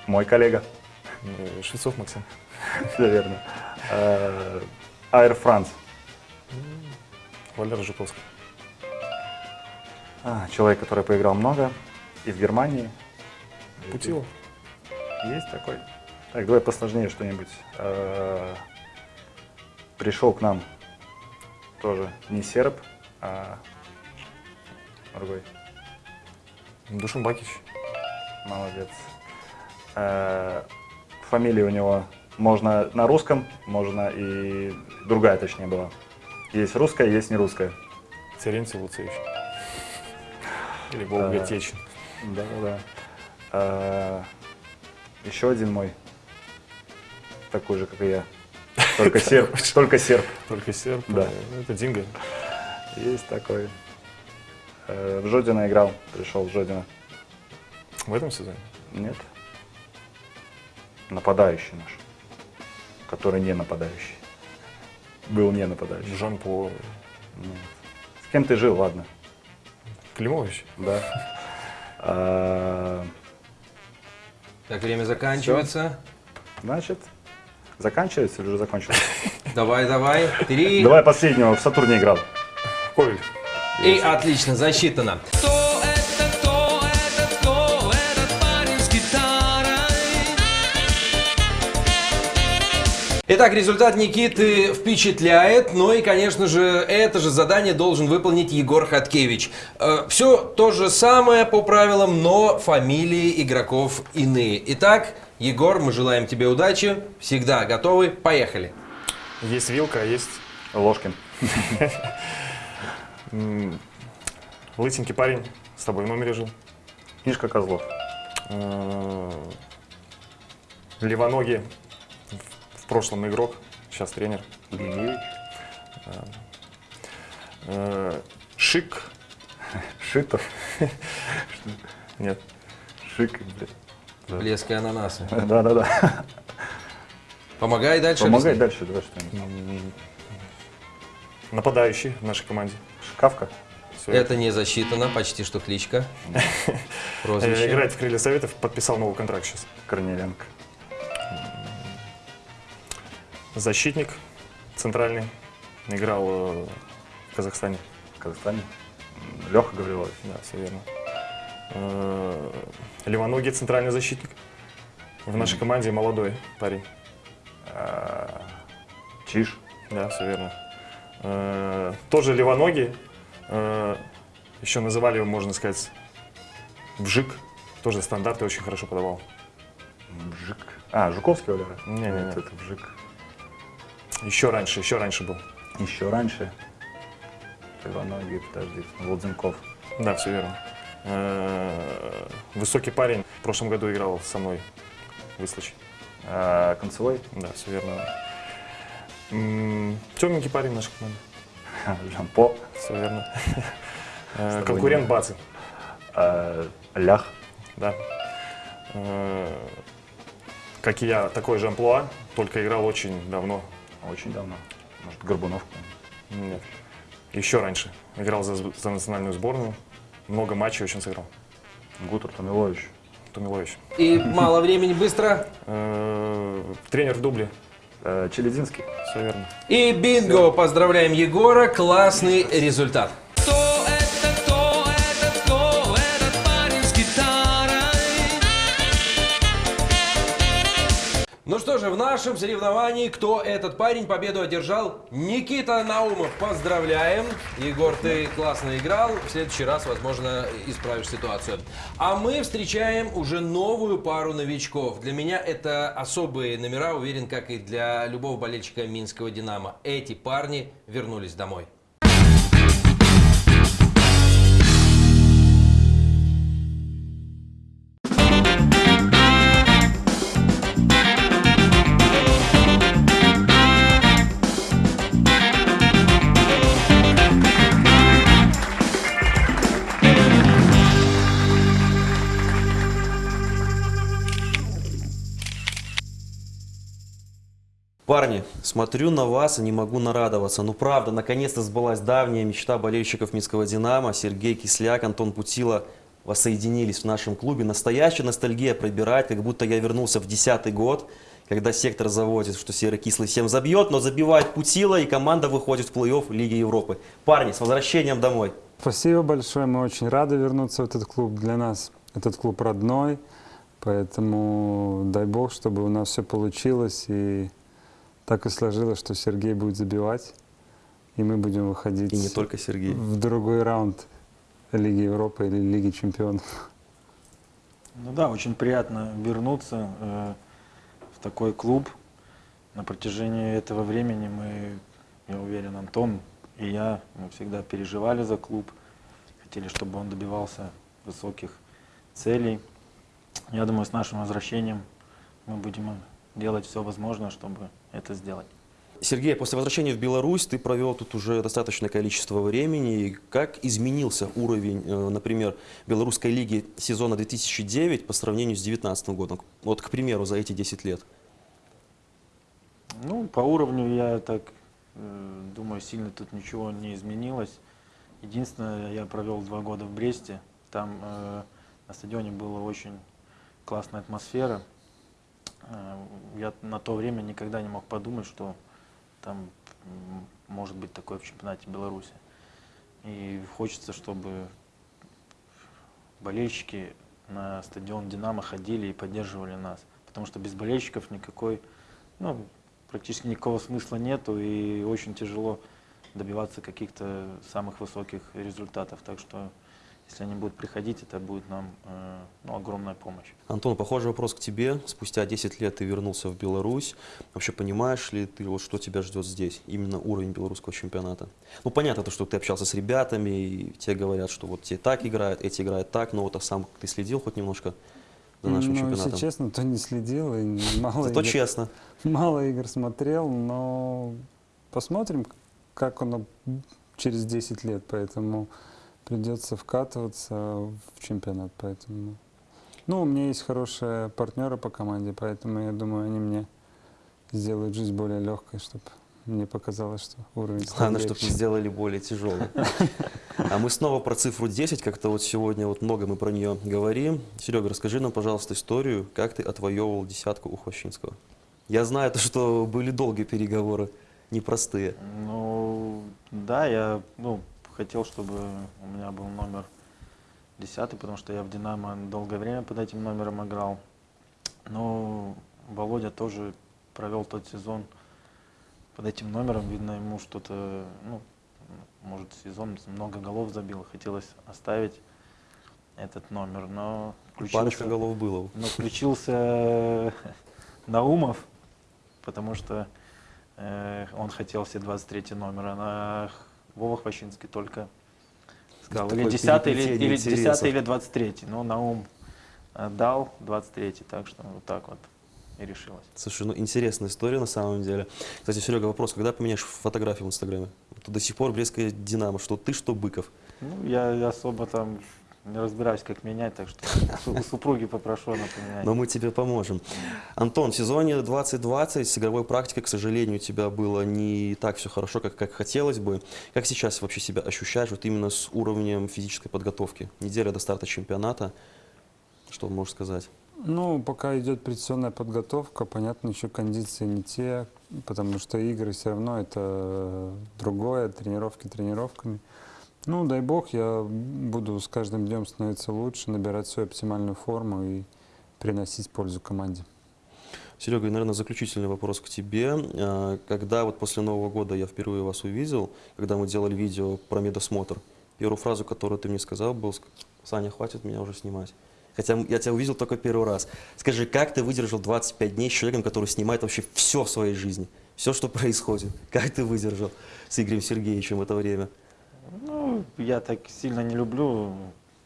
Мой коллега. Э, Швецов Максим. <laughs> Все верно. Э, Air France. Валера Жуковский. А, человек, который поиграл много. Из Германии. Путилов. Есть такой. Так, давай посложнее что-нибудь. Э, Пришел к нам тоже не серб, а другой. Душин Бакич. Молодец. Э, Фамилия у него Можно на русском, можно и другая, точнее, была. Есть русская, есть не русская. Терентий Луцевич. Или Волга А, Течин. Да, да, да. А, Еще один мой. Такой же, как и я. Только серб. Только серб. Только серб. Да. Ну, Это Динго. Есть такой. Э, В Жодина играл. Пришел в Жодина. В этом сезоне? Нет. Нападающий наш. Который не нападающий. Был не нападающий. Жан-Пол. Нет. С кем ты жил, ладно. Климович? Да. А, Так, время заканчивается. Значит, заканчивается или уже закончилось? <laughs> Давай, давай. Три. Давай последнего. В Сатурне играл. Ковель. И отлично, засчитано. Итак, результат Никиты впечатляет, но и, конечно же, это же задание должен выполнить Егор Хаткевич. Все то же самое по правилам, но фамилии игроков иные. Итак, Егор, мы желаем тебе удачи, всегда готовы, поехали. Есть вилка, а есть... Ложкин. Лысенький парень, с тобой в номере жил. Книжка Козлов. Э, Левоногий, в- прошлом игрок, сейчас тренер. Э, Шик. Шитов. Нет. Шик, блядь. Блеск и ананасы. Да-да-да. Помогай дальше. Помогай объясни. дальше, давай что-нибудь. Нападающий в нашей команде. Шкафка. Всё. Это не засчитано, почти что кличка. <laughs> Прозвище. Играет в Крылья Советов, подписал новый контракт сейчас. Корнеленко. Защитник центральный. Играл э, в Казахстане. В Казахстане. Леха Гаврилович. Да, все верно. Э, Левоногий центральный защитник. В нашей команде молодой парень. А, Чиж. Да, все верно. Э, Тоже левоногий. Э, Еще называли его, можно сказать, Вжик. Тоже стандарты очень хорошо подавал. Жик. А, Жуковский Валера? Не-не-не. Нет, это Вжик. Еще раньше, еще раньше был. Еще раньше. Иваногий, подожди, Волдзенков. Да, все верно. Э, Высокий парень. В прошлом году играл со мной в. А, Концевой? Да, все верно. Темненький парень нашей команды. Жампо. Все верно. <laughs> Э, Конкурент. А, Лях. Да. Как и я, такой же амплуа, только играл очень давно. Очень давно. Может, Горбунов? Нет. Еще раньше. Играл за, за национальную сборную. Много матчей очень сыграл. Гутер Томилович. Томилович. И мало времени, быстро. Э, Тренер в дубле. Э, Челединский. Все верно. И бинго! Поздравляем Егора, классный результат. Ну что же, в нашем соревновании кто этот парень победу одержал? Никита Наумов. Поздравляем. Егор, ты классно играл. В следующий раз, возможно, исправишь ситуацию. А мы встречаем уже новую пару новичков. Для меня это особые номера, уверен, как и для любого болельщика Минского «Динамо». Эти парни вернулись домой. Парни, смотрю на вас и не могу нарадоваться. Ну правда, наконец-то сбылась давняя мечта болельщиков Минского «Динамо». Сергей Кисляк, Антон Путила воссоединились в нашем клубе. Настоящая ностальгия пробирает, как будто я вернулся в десятый год, когда сектор заводит, что серый кислый всем забьет, но забивает Путила и команда выходит в плей-офф Лиги Европы. Парни, с возвращением домой. Спасибо большое, мы очень рады вернуться в этот клуб. Для нас этот клуб родной, поэтому дай бог, чтобы у нас все получилось. И так и сложилось, что Сергей будет забивать, и мы будем выходить И не только Сергей. в другой раунд Лиги Европы или Лиги Чемпионов. Ну да, очень приятно вернуться э, в такой клуб. на протяжении этого времени мы, я уверен, Антон и я, мы всегда переживали за клуб, хотели, чтобы он добивался высоких целей. Я думаю, с нашим возвращением мы будем делать все возможное, чтобы это сделать. Сергей, после возвращения в Беларусь ты провел тут уже достаточное количество времени. Как изменился уровень, э, например, белорусской лиги сезона 2009 по сравнению с 2019 годом? Вот, к примеру, за эти 10 лет. Ну, по уровню я так э, думаю, сильно тут ничего не изменилось. Единственное, я провел два года в Бресте. Там э, на стадионе была очень классная атмосфера. Э, я на то время никогда не мог подумать, что там может быть такое в чемпионате Беларуси. И хочется, чтобы болельщики на стадион «Динамо» ходили и поддерживали нас. Потому что без болельщиков никакой, ну, практически никакого смысла нету и очень тяжело добиваться каких-то самых высоких результатов. Так что если они будут приходить, это будет нам э, ну, огромная помощь. Антон, похожий вопрос к тебе. Спустя 10 лет ты вернулся в Беларусь. Вообще понимаешь ли ты, вот, что тебя ждет здесь? Именно уровень белорусского чемпионата. Ну, понятно, то, что ты общался с ребятами, и те говорят, что вот те так играют, эти играют так, но вот а сам ты следил хоть немножко за нашим ну, чемпионатом? если честно, то не следил. И <laughs> мало Зато игр, честно. Мало игр смотрел, но посмотрим, как оно через 10 лет. Поэтому придется вкатываться в чемпионат. Поэтому, ну, у меня есть хорошие партнеры по команде, поэтому я думаю, они мне сделают жизнь более легкой, чтобы мне показалось, что уровень Главное, чтобы не сделали более тяжелой. А мы снова про цифру 10, как-то вот сегодня вот много мы про нее говорим. Серега, расскажи нам, пожалуйста, историю, как ты отвоевывал десятку у Хвощинского. Я знаю, то, что были долгие переговоры, непростые. Ну, да, я ну, хотел, чтобы у меня был номер 10, потому что я в «Динамо» долгое время под этим номером играл. Но Володя тоже провел тот сезон под этим номером. Видно, ему что-то, ну, может, сезон много голов забил. Хотелось оставить этот номер, но Парочка голов было. Но включился Наумов, потому что э, он хотел все 23 номера, а Вова Хвощинский только сказал, или Такое 10 или, или 10 интересов. или 23 но Наум э, дал 23 так что вот так вот и решилось. Слушай, ну интересная история на самом деле. Кстати, Серега, вопрос, когда поменяешь фотографию в Инстаграме? Вот до сих пор Брестская Динамо, что ты, что Быков. Ну, я особо там не разбираюсь, как менять, так что <laughs> у супруги попрошу она поменять. Но мы тебе поможем. Антон, в сезоне 2020 с игровой практикой, к сожалению, у тебя было не так все хорошо, как, как хотелось бы. Как сейчас вообще себя ощущаешь вот именно с уровнем физической подготовки? Неделя до старта чемпионата. Что можешь сказать? Ну, пока идет предсезонная подготовка, понятно, еще кондиции не те, потому что игры все равно это другое, тренировки тренировками. Ну, дай бог, я буду с каждым днем становиться лучше, набирать свою оптимальную форму и приносить пользу команде. Серега, и, наверное, заключительный вопрос к тебе. А, Когда вот после Нового года я впервые вас увидел, когда мы делали видео про медосмотр, первую фразу, которую ты мне сказал, был «Саня, хватит меня уже снимать». Хотя я тебя увидел только первый раз. Скажи, как ты выдержал 25 дней с человеком, который снимает вообще все в своей жизни? Все, что происходит. Как ты выдержал с Игорем Сергеевичем в это время? Ну, я так сильно не люблю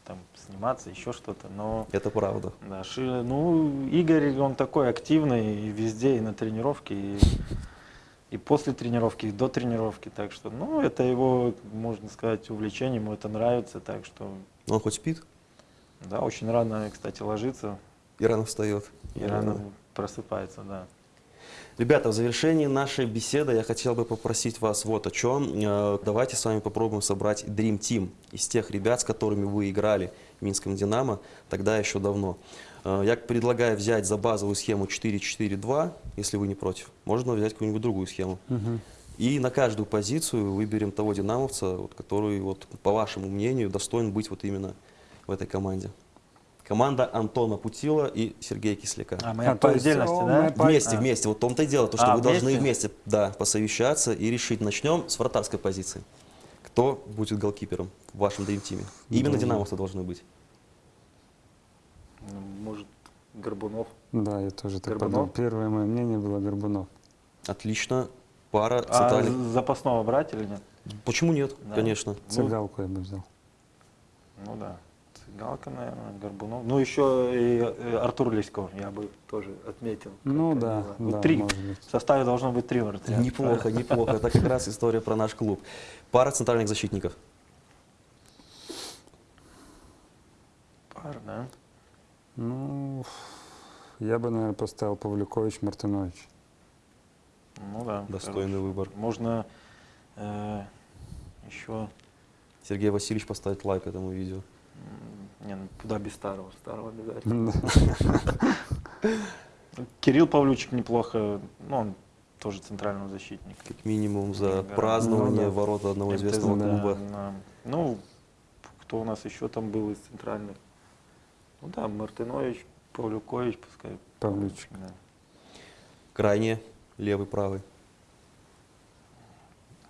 там сниматься, еще что-то, но... Это правда. Да, Ши- ну, Игорь, он такой активный и везде, и на тренировке, и, и после тренировки, и до тренировки, так что, ну, это его, можно сказать, увлечение, ему это нравится, так что... Он хоть спит? Да, очень рано, кстати, ложится. И рано встает. И рано просыпается, да. Ребята, в завершении нашей беседы я хотел бы попросить вас вот о чем. Э, Давайте с вами попробуем собрать Dream Team из тех ребят, с которыми вы играли в Минском «Динамо» тогда еще давно. Э, Я предлагаю взять за базовую схему 4-4-2, если вы не против. Можно взять какую-нибудь другую схему. И на каждую позицию выберем того динамовца, вот, который, вот, по вашему мнению, достоин быть вот именно в этой команде. Команда Антона Путила и Сергея Кисляка. А, мы А, по отдельности, да? Вместе, а. вместе. Вот в том-то и дело, то, что А, вы должны вместе? вместе да, посовещаться и решить. Начнем с вратарской позиции. Кто будет голкипером в вашем дрим-тиме? Именно Ну, динамовцы должны быть. Ну, Может, Горбунов. Да, я тоже так Горбунов? подумал. Первое мое мнение было Горбунов. Отлично. Пара А центральных. запасного брать или нет? Почему нет? Да. Конечно. Цыгалку я бы взял. Ну да. Цыгалка, наверное, Горбунов. Ну еще и э, Артур Леськов я бы тоже отметил. Ну да, Вот да, три. В составе должно быть три вратаря. Неплохо, <laughs> неплохо. Это как раз история про наш клуб. Пара центральных защитников. Пар, да? Ну, я бы, наверное, поставил Павлюкович, Мартынович. Ну да. Достойный выбор. Можно э, еще... Сергей Васильевич поставить лайк этому видео. Не, ну куда без старого? Старого обязательно. <laughs> Кирилл Павлючик неплохо, ну он тоже центрального защитника. Как минимум за Да. празднование Ну да. ворота одного МТЗ, известного да, клуба. да. Ну, кто у нас еще там был из центральных? Ну да, Мартынович, Павлюкович, пускай. Павлючик. Да. Крайне левый, правый.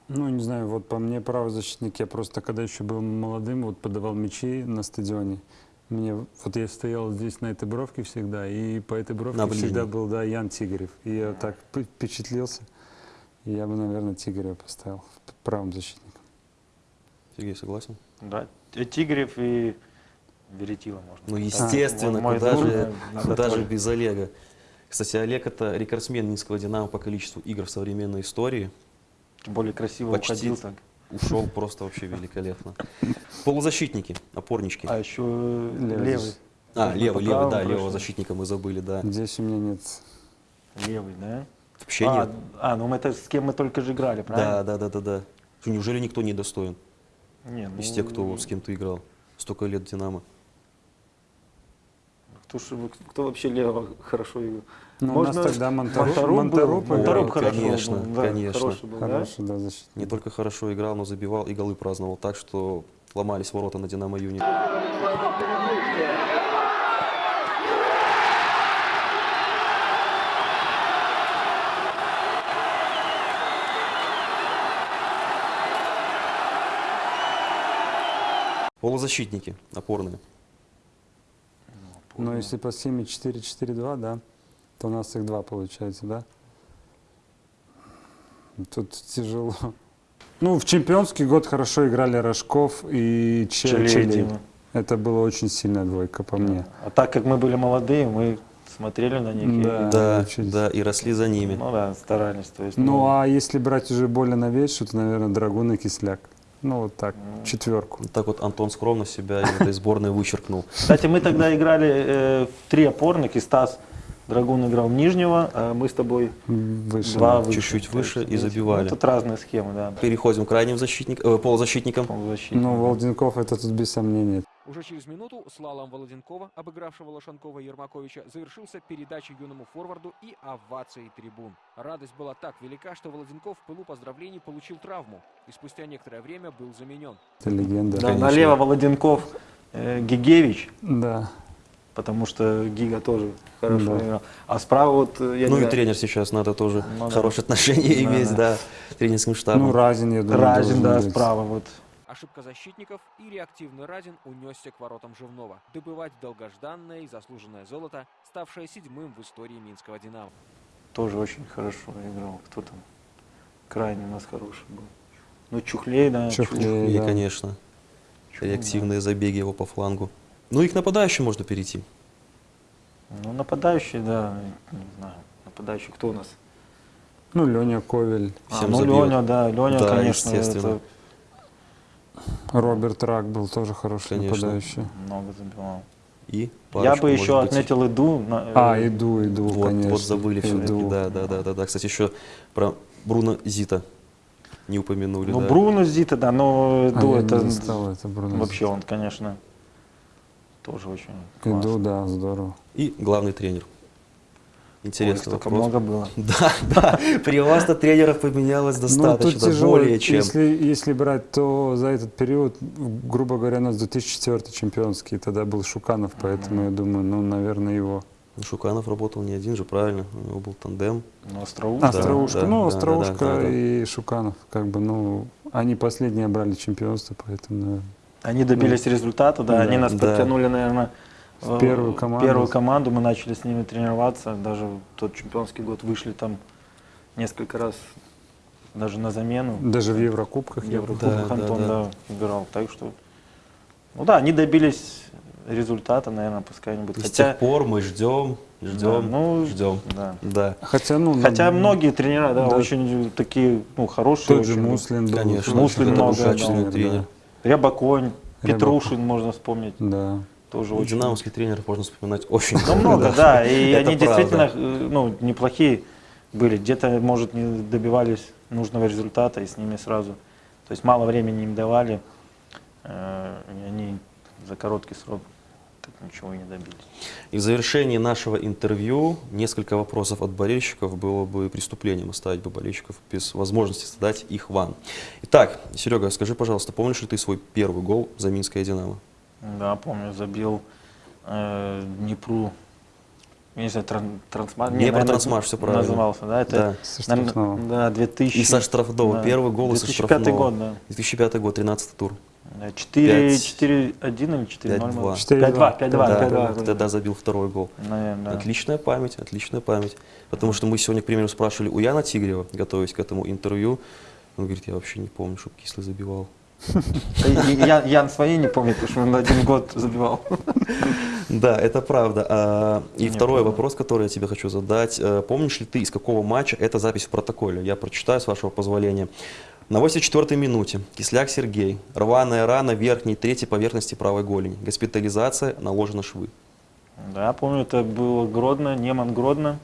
Ну, не знаю, вот по мне правый защитник, я просто когда еще был молодым, вот подавал мячи на стадионе. Мне, вот я стоял здесь на этой бровке всегда, и по этой бровке На всегда был, да, Ян Тигрев. И я так впечатлился, и я бы, наверное, Тигрева поставил правым защитником. Сергей, согласен? Да, Т- Тигрев и Веретила можно. Ну, естественно, Мой куда же, куда же без Олега. Кстати, Олег это рекордсмен Минского Динамо по количеству игр в современной истории. Тем более красиво Почти уходил так. Ушел просто вообще великолепно. Полузащитники, опорнички. А еще Левый. левый. А, левый, левый, да, левого защитника мы забыли, да. Здесь у меня нет. Левый, да? Вообще а, нет. А, ну мы это с кем мы только же играли, правильно? Да, да, да, да, да. Неужели никто не достоин Не, из ну, тех, кто с кем ты играл? Столько лет Динамо. Кто, кто вообще лево хорошо играл? Ну, у нас тогда Монтарук был. играл. Монтарук хорошо конечно, был, да, конечно. хороший был, да? Хороший, да, защитник. Не только хорошо играл, но забивал и голы праздновал так, что ломались ворота на Динамо Юнит. Полузащитники опорные. Но если по схеме 4-4-2, да, то у нас их два получается, да? Тут тяжело. Ну, в чемпионский год хорошо играли Рожков и Че- Челей, Челей. Дима. Это была очень сильная двойка по мне. А так как мы были молодые, мы смотрели на них Да. и, Да, учились. да, и росли за ними. ну да, старались. То есть, Ну, а если брать уже более новейшую, то, наверное, Драгун и Кисляк. Ну, вот так, четверку. Вот так вот Антон скромно себя из этой сборной вычеркнул. Кстати, мы тогда играли э, в три опорных, и Стас Драгун играл нижнего, а мы с тобой Выше. два да. выше. Чуть-чуть выше и ну, забивали. Тут разные схемы, да. Переходим к крайним защитник, э, полузащитникам. Ну, Волденков это тут без сомнения. Уже через минуту слалом Володенкова, обыгравшего Лошанкова и Ермаковича, завершился передачей юному форварду и овацией трибун. Радость была так велика, что Володенков в пылу поздравлений получил травму и спустя некоторое время был заменен. Это легенда. Да, налево Володенков, э, Гигевич, Да. Потому что Гига тоже хорошо Да. играл. А справа вот, э, я Ну и знаю, тренер сейчас надо тоже Ну да. хорошие отношения Да, иметь, да. да, с тренерским штабом. Ну, Разин, я думаю, Разин, да, быть. справа вот. Ошибка защитников и реактивный Радин унесся к воротам Живнова. Добывать долгожданное и заслуженное золото, ставшее седьмым в истории Минского «Динамо». Тоже очень хорошо играл. Кто там? Крайне у нас хороший был. Ну, Чухлей, да. Чухлей. И, да. конечно, реактивные забеги его по флангу. Ну и к нападающим можно перейти. Ну, нападающий, да, не знаю. Нападающий кто у нас? Ну, Леня Ковель, А, Всем ну, забьет. Леня, да, Леня, Да, конечно, естественно. это Роберт Рак был тоже хороший Конечно. нападающий. много забивал. И Я парочку, бы может еще быть. отметил Иду. на- А, э, иду, иду, Вот, конечно. вот забыли все-таки, да, да, да, да, да. Кстати, еще про Бруно Зита не упомянули, Ну, да. Бруно Зита, да, но А Иду я это... не застал это Бруно Вообще он, конечно, тоже очень классный. Иду, да, здорово. И главный тренер. Интересный Ой, много было. <laughs> Да, да. При вас-то тренеров поменялось достаточно, ну, тяжело, более чем. Если, если брать, то за этот период, грубо говоря, у нас 2004 чемпионский, тогда был Шуканов, поэтому я думаю, ну, наверное, его. Ну, Шуканов работал не один же, правильно? У него был тандем. Ну, Остроушка. Да, Остроушка, да, ну, да, Остроушка да, да, да. и Шуканов, как бы, ну, они последние брали чемпионство, поэтому, наверное. Они добились результата, да, Да, они нас да. подтянули, наверное, В первую команду. первую команду, мы начали с ними тренироваться, даже в тот чемпионский год вышли там несколько раз даже на замену. Даже в Еврокубках. В Еврокубках помню. Антон, да, играл. Так что, ну да, они добились результата, наверное, пускай они будут. С тех пор мы ждем, ждем, Да, ну, ждем. да. да. Хотя, ну, Хотя ну, многие тренера, да, да. очень такие, ну, хорошие. Тот же очень был. Муслин был. Конечно, Муслин много, да. тренер. Рябоконь. Петрушин можно вспомнить. Да. Тоже очень. динамовских тренеров можно вспоминать очень Ну, много, да, и <laughs> они действительно, э, ну, неплохие были. Где-то, может, не добивались нужного результата, и с ними сразу, то есть мало времени им давали, э, и они за короткий срок так ничего и не добились. И в завершении нашего интервью несколько вопросов от болельщиков было бы преступлением оставить бы болельщиков без возможности задать их вам. Итак, Серега, скажи, пожалуйста, помнишь ли ты свой первый гол за Минское Динамо? Да, помню, забил э, Днепру, я не знаю, тран, трансмаш. не, наверное, Трансмаш, всё правильно. Назывался, да, это, Да. Со наверно, штрафного. да, 2000. И со штрафного. да, Первый гол и со 2005 штрафного. год, да. 2005 год, 13 тур. Да, 4, Пять- 4, 1 или 4, 0? 5-2. 5-2, 5-2, Да, 5-2. ты тогда забил второй гол. Наверное, да. Отличная память, отличная память. Потому что мы сегодня, к примеру, спрашивали у Яна Тигрева, готовясь к этому интервью. Он говорит, я вообще не помню, чтобы Кислый забивал. Да <laughs> и- и Я, Ян свои не помнит, потому что он один год забивал. <laughs> Да, это правда. А, И второй вопрос, который я тебе хочу задать. Э, Помнишь ли ты, из какого матча эта запись в протоколе? Я прочитаю, с вашего позволения. На 84-й минуте Кисляк Сергей. Рваная рана верхней третьей поверхности правой голени. Госпитализация, наложены швы. Да, помню, это было Гродно, Неман Гродно.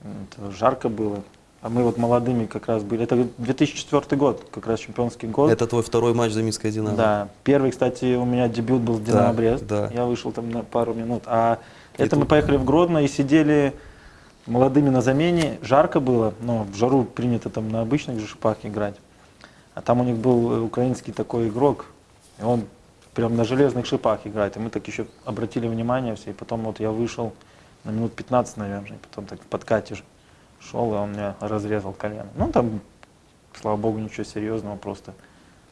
Это жарко было. А мы вот молодыми как раз были. Это 2004 год, как раз чемпионский год. Это твой второй матч за Минское Динамо? Да. Первый, кстати, у меня дебют был с Да, Динамо Брест. да. Я вышел там на пару минут. А И это мы тут- поехали в Гродно и сидели молодыми на замене. Жарко было, но в жару принято там на обычных же шипах играть. А там у них был э, украинский такой игрок, и он прям на железных шипах играет. И мы так еще обратили внимание все. И потом вот я вышел на минут 15, наверное, и потом так в подкате шел, и он меня разрезал колено. Ну, там, слава богу, ничего серьезного, просто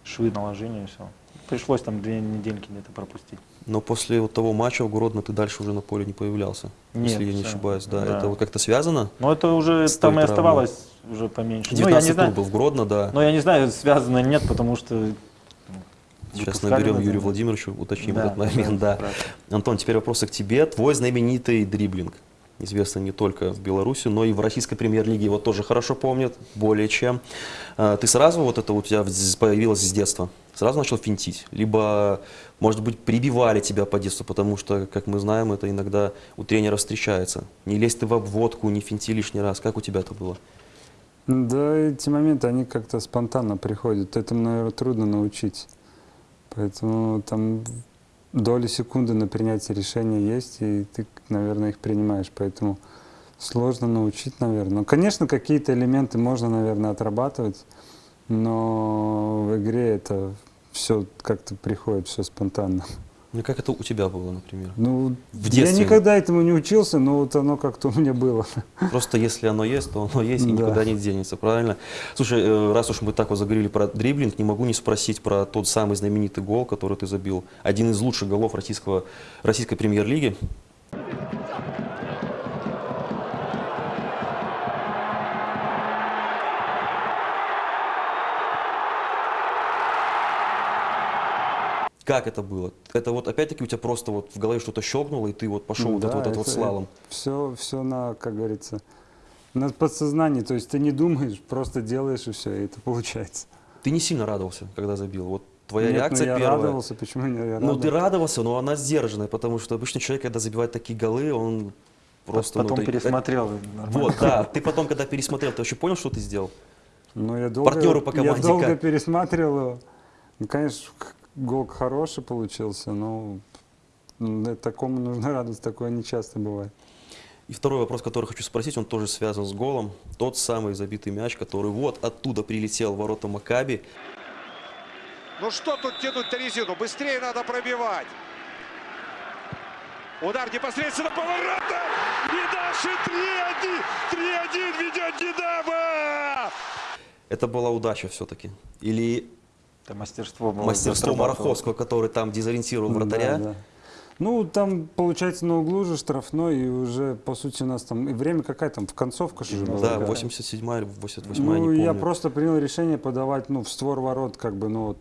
швы наложили и все. Пришлось там две недельки где-то пропустить. Но после вот того матча в Гродно ты дальше уже на поле не появлялся, Нет, если я не ошибаюсь. Да, Да. это вот как-то связано? Но это уже там и оставалось уже поменьше. Ну, я 19 не знаю, был в Гродно, да. но я не знаю, связано или нет, потому что ну, Сейчас наберем замену. Владимировичу, уточним Да, этот момент. Да, да, Антон, теперь вопросы к тебе. Твой знаменитый дриблинг. Известный не только в Беларуси, но и в российской премьер-лиге его тоже хорошо помнят, более чем. А, Ты сразу, вот это у тебя появилось с детства, сразу начал финтить? Либо, может быть, прибивали тебя по детству, потому что, как мы знаем, это иногда у тренера встречается. Не лезь ты в обводку, не финти лишний раз. Как у тебя это было? Да, эти моменты, они как-то спонтанно приходят. Этому, наверное, трудно научить. Поэтому там доли секунды на принятие решения есть, и ты, наверное, их принимаешь. Поэтому сложно научить, наверное. Ну, конечно, какие-то элементы можно, наверное, отрабатывать, но в игре это все как-то приходит, все спонтанно. Ну, как это у тебя было, например? Ну, в детстве. я никогда этому не учился, но вот оно как-то у меня было. Просто если оно есть, то оно есть и Да. никуда не денется, правильно? Слушай, э, раз уж мы так вот заговорили про дриблинг, не могу не спросить про тот самый знаменитый гол, который ты забил. Один из лучших голов российского, российской премьер-лиги. Как это было? Это вот опять-таки у тебя просто вот в голове что-то щелкнуло, и ты вот пошел вот, Да, этот, вот этот вот слалом. Все, все на, как говорится, на подсознании. То есть ты не думаешь, просто делаешь и все, и это получается. Ты не сильно радовался, когда забил. Вот твоя Нет, ну реакция я первая. радовался, почему не я Ну, ты радовался? радовался, но она сдержанная, потому что обычно человек, когда забивает такие голы, он просто... Потом ну, ты- пересмотрел, э, нормально. Вот, да. Ты потом, когда пересмотрел, ты вообще понял, что ты сделал? Ну, я долго, Партнеры по команде Я долго как? пересматривал его. Ну, конечно, к- гол хороший получился, но такому нужно радоваться, такое не часто бывает. И второй вопрос, который хочу спросить, он тоже связан с голом. Тот самый забитый мяч, который вот оттуда прилетел в ворота Макаби. Ну что тут тянуть-то резину? Быстрее надо пробивать. Удар непосредственно по воротам. И наши 3-1. 3-1 ведет Динамо. Это была удача все-таки? Или Это мастерство было. мастерство. Мараховского, который там дезориентировал вратаря? Да, да. Ну, там, получается, на углу же штрафной, и уже, по сути, у нас там и время какая там, в концовка же была. Да, да. 87 или 88 Ну, помню. я просто принял решение подавать, ну, в створ ворот, как бы, ну, вот,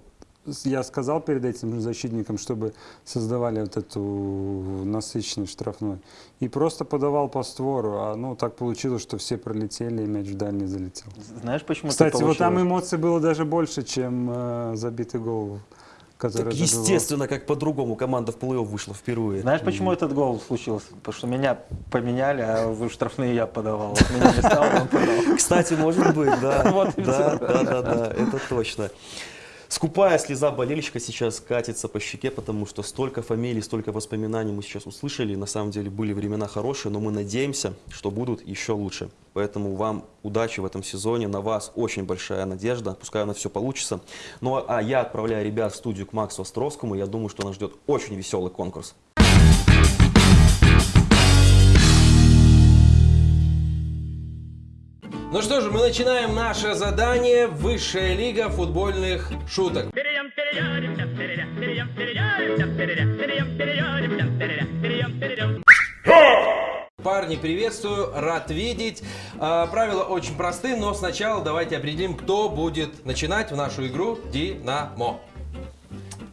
я сказал перед этим защитникам, чтобы создавали вот эту насыщенный штрафной. И просто подавал по створу, а, ну, так получилось, что все пролетели, и мяч в дальний залетел. Знаешь, почему Кстати, это вот там эмоций было даже больше, чем э, забитый гол, который Так естественно, как по-другому команда в плей-офф вышла впервые. Знаешь, почему этот гол случился? Потому что меня поменяли, а в штрафные я подавал. Меня не стало, он подал. Кстати, может быть, <laughs> да. Да, да, да, это точно. Скупая слеза болельщика сейчас катится по щеке, потому что столько фамилий, столько воспоминаний мы сейчас услышали. На самом деле были времена хорошие, но мы надеемся, что будут еще лучше. Поэтому вам удачи в этом сезоне, на вас очень большая надежда, пускай у нас все получится. Ну а я отправляю ребят в студию к Максу Островскому, я думаю, что нас ждет очень веселый конкурс. Ну что же, мы начинаем наше задание «Высшая лига футбольных шуток». Парни, приветствую, рад видеть. А, правила очень просты, но сначала давайте определим, кто будет начинать в нашу игру «Динамо».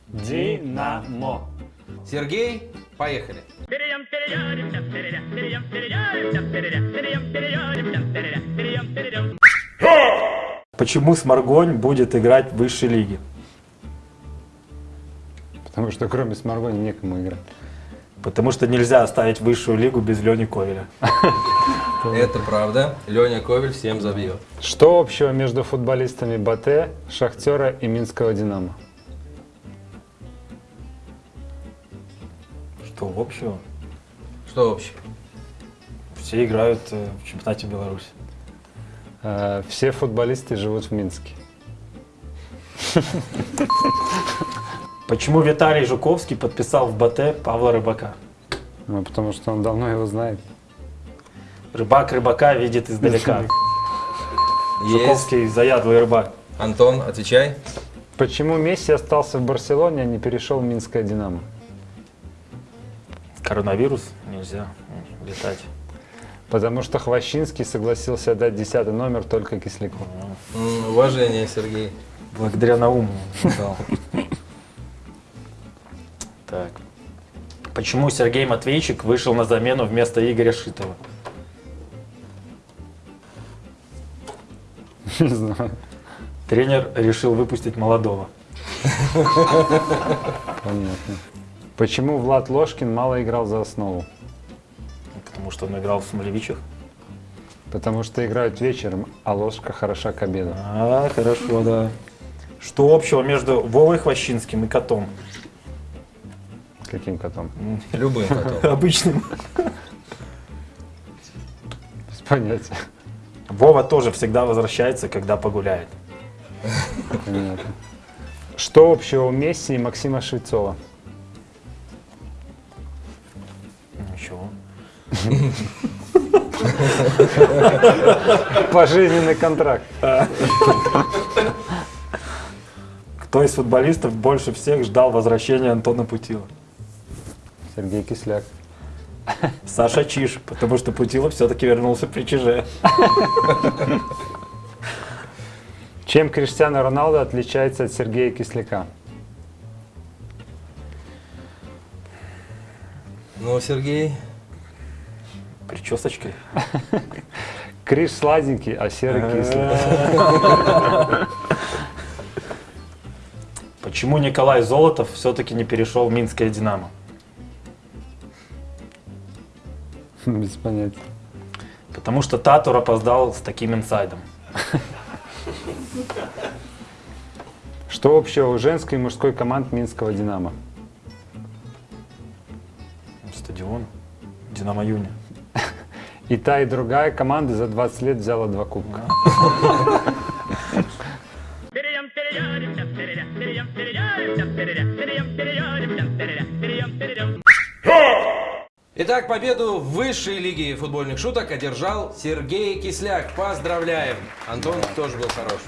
Динамо. Сергей, поехали. Почему Сморгонь будет играть в высшей лиге? Потому что кроме Сморгони некому играть. Потому что нельзя оставить высшую лигу без Лени Ковеля. Это правда. Леня Ковель всем забьет. Что общего между футболистами Батэ, Шахтера и Минского Динамо? Что общего? Что общего? Все играют э, в чемпионате Беларуси. Э, Все футболисты живут в Минске. Почему Виталий Жуковский подписал в БТ Павла Рыбака? Ну, потому что он давно его знает. Рыбак рыбака видит издалека. Жуковский заядлый рыбак. Антон, отвечай. Почему Месси остался в Барселоне, а не перешел в Минское Динамо? Коронавирус, нельзя летать. Потому что Хвощинский согласился отдать десятый номер только Кисляку. Уважение, Сергей. Благодаря Науму. Так. Почему Сергей Матвейчик вышел на замену вместо Игоря Шитова? <laughs> Не знаю. Тренер решил выпустить молодого. Понятно. Почему Влад Ложкин мало играл за основу? Потому что он играл в Смолевичах. Потому что играют вечером, а ложка хороша к обеду. А, хорошо, да. Что общего между Вовой Хвощинским и котом? Каким котом? <laughs> Любым котом. Обычным. Без понятия. Вова тоже всегда возвращается, когда погуляет. Понятно. Что общего у Месси и Максима Швецова? Пожизненный контракт. Кто из футболистов больше всех ждал возвращения Антона Путила? Сергей Кисляк. Саша Чиш, потому что Путилов все-таки вернулся при ЧЖ. Чем Криштиано Роналдо отличается от Сергея Кисляка? Ну, Сергей. Причесочкой. <laughs> Криш сладенький, а серый кислый. <laughs> Почему Николай Золотов все-таки не перешел в Минское Динамо? <laughs> Без понятия. Потому что Татур опоздал с таким инсайдом. Что общего у женской и мужской команд Минского Динамо? Стадион. Динамо Юни. И та, и другая команда за 20 лет взяла два кубка. Итак, победу в высшей лиге футбольных шуток одержал Сергей Кисляк. Поздравляем. Антон тоже был хорош.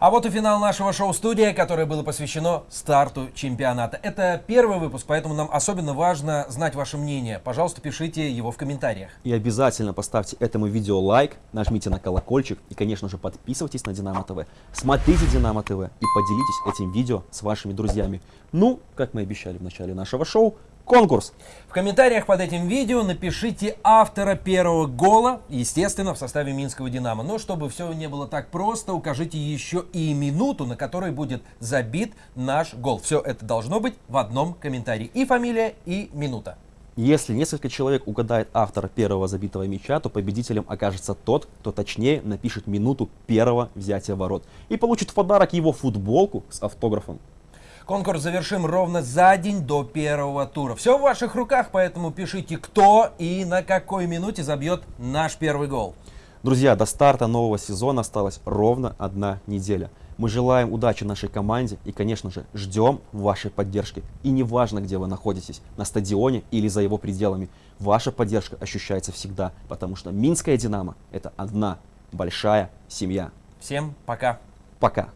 А вот и финал нашего шоу-студия, которое было посвящено старту чемпионата. Это первый выпуск, поэтому нам особенно важно знать ваше мнение. Пожалуйста, пишите его в комментариях. И обязательно поставьте этому видео лайк, нажмите на колокольчик и, конечно же, подписывайтесь на Динамо ТВ. Смотрите Динамо ТВ и поделитесь этим видео с вашими друзьями. Ну, как мы обещали в начале нашего шоу, конкурс. В комментариях под этим видео напишите автора первого гола, естественно, в составе Минского Динамо. Но чтобы все не было так просто, укажите еще и минуту, на которой будет забит наш гол. Все это должно быть в одном комментарии. И фамилия, и минута. Если несколько человек угадает автора первого забитого мяча, то победителем окажется тот, кто точнее напишет минуту первого взятия ворот. И получит в подарок его футболку с автографом. Конкурс завершим ровно за день до первого тура. Все в ваших руках, поэтому пишите, кто и на какой минуте забьет наш первый гол. Друзья, до старта нового сезона осталась ровно одна неделя. Мы желаем удачи нашей команде и, конечно же, ждем вашей поддержки. И неважно, где вы находитесь, на стадионе или за его пределами, ваша поддержка ощущается всегда, потому что Минская Динамо – это одна большая семья. Всем пока. Пока.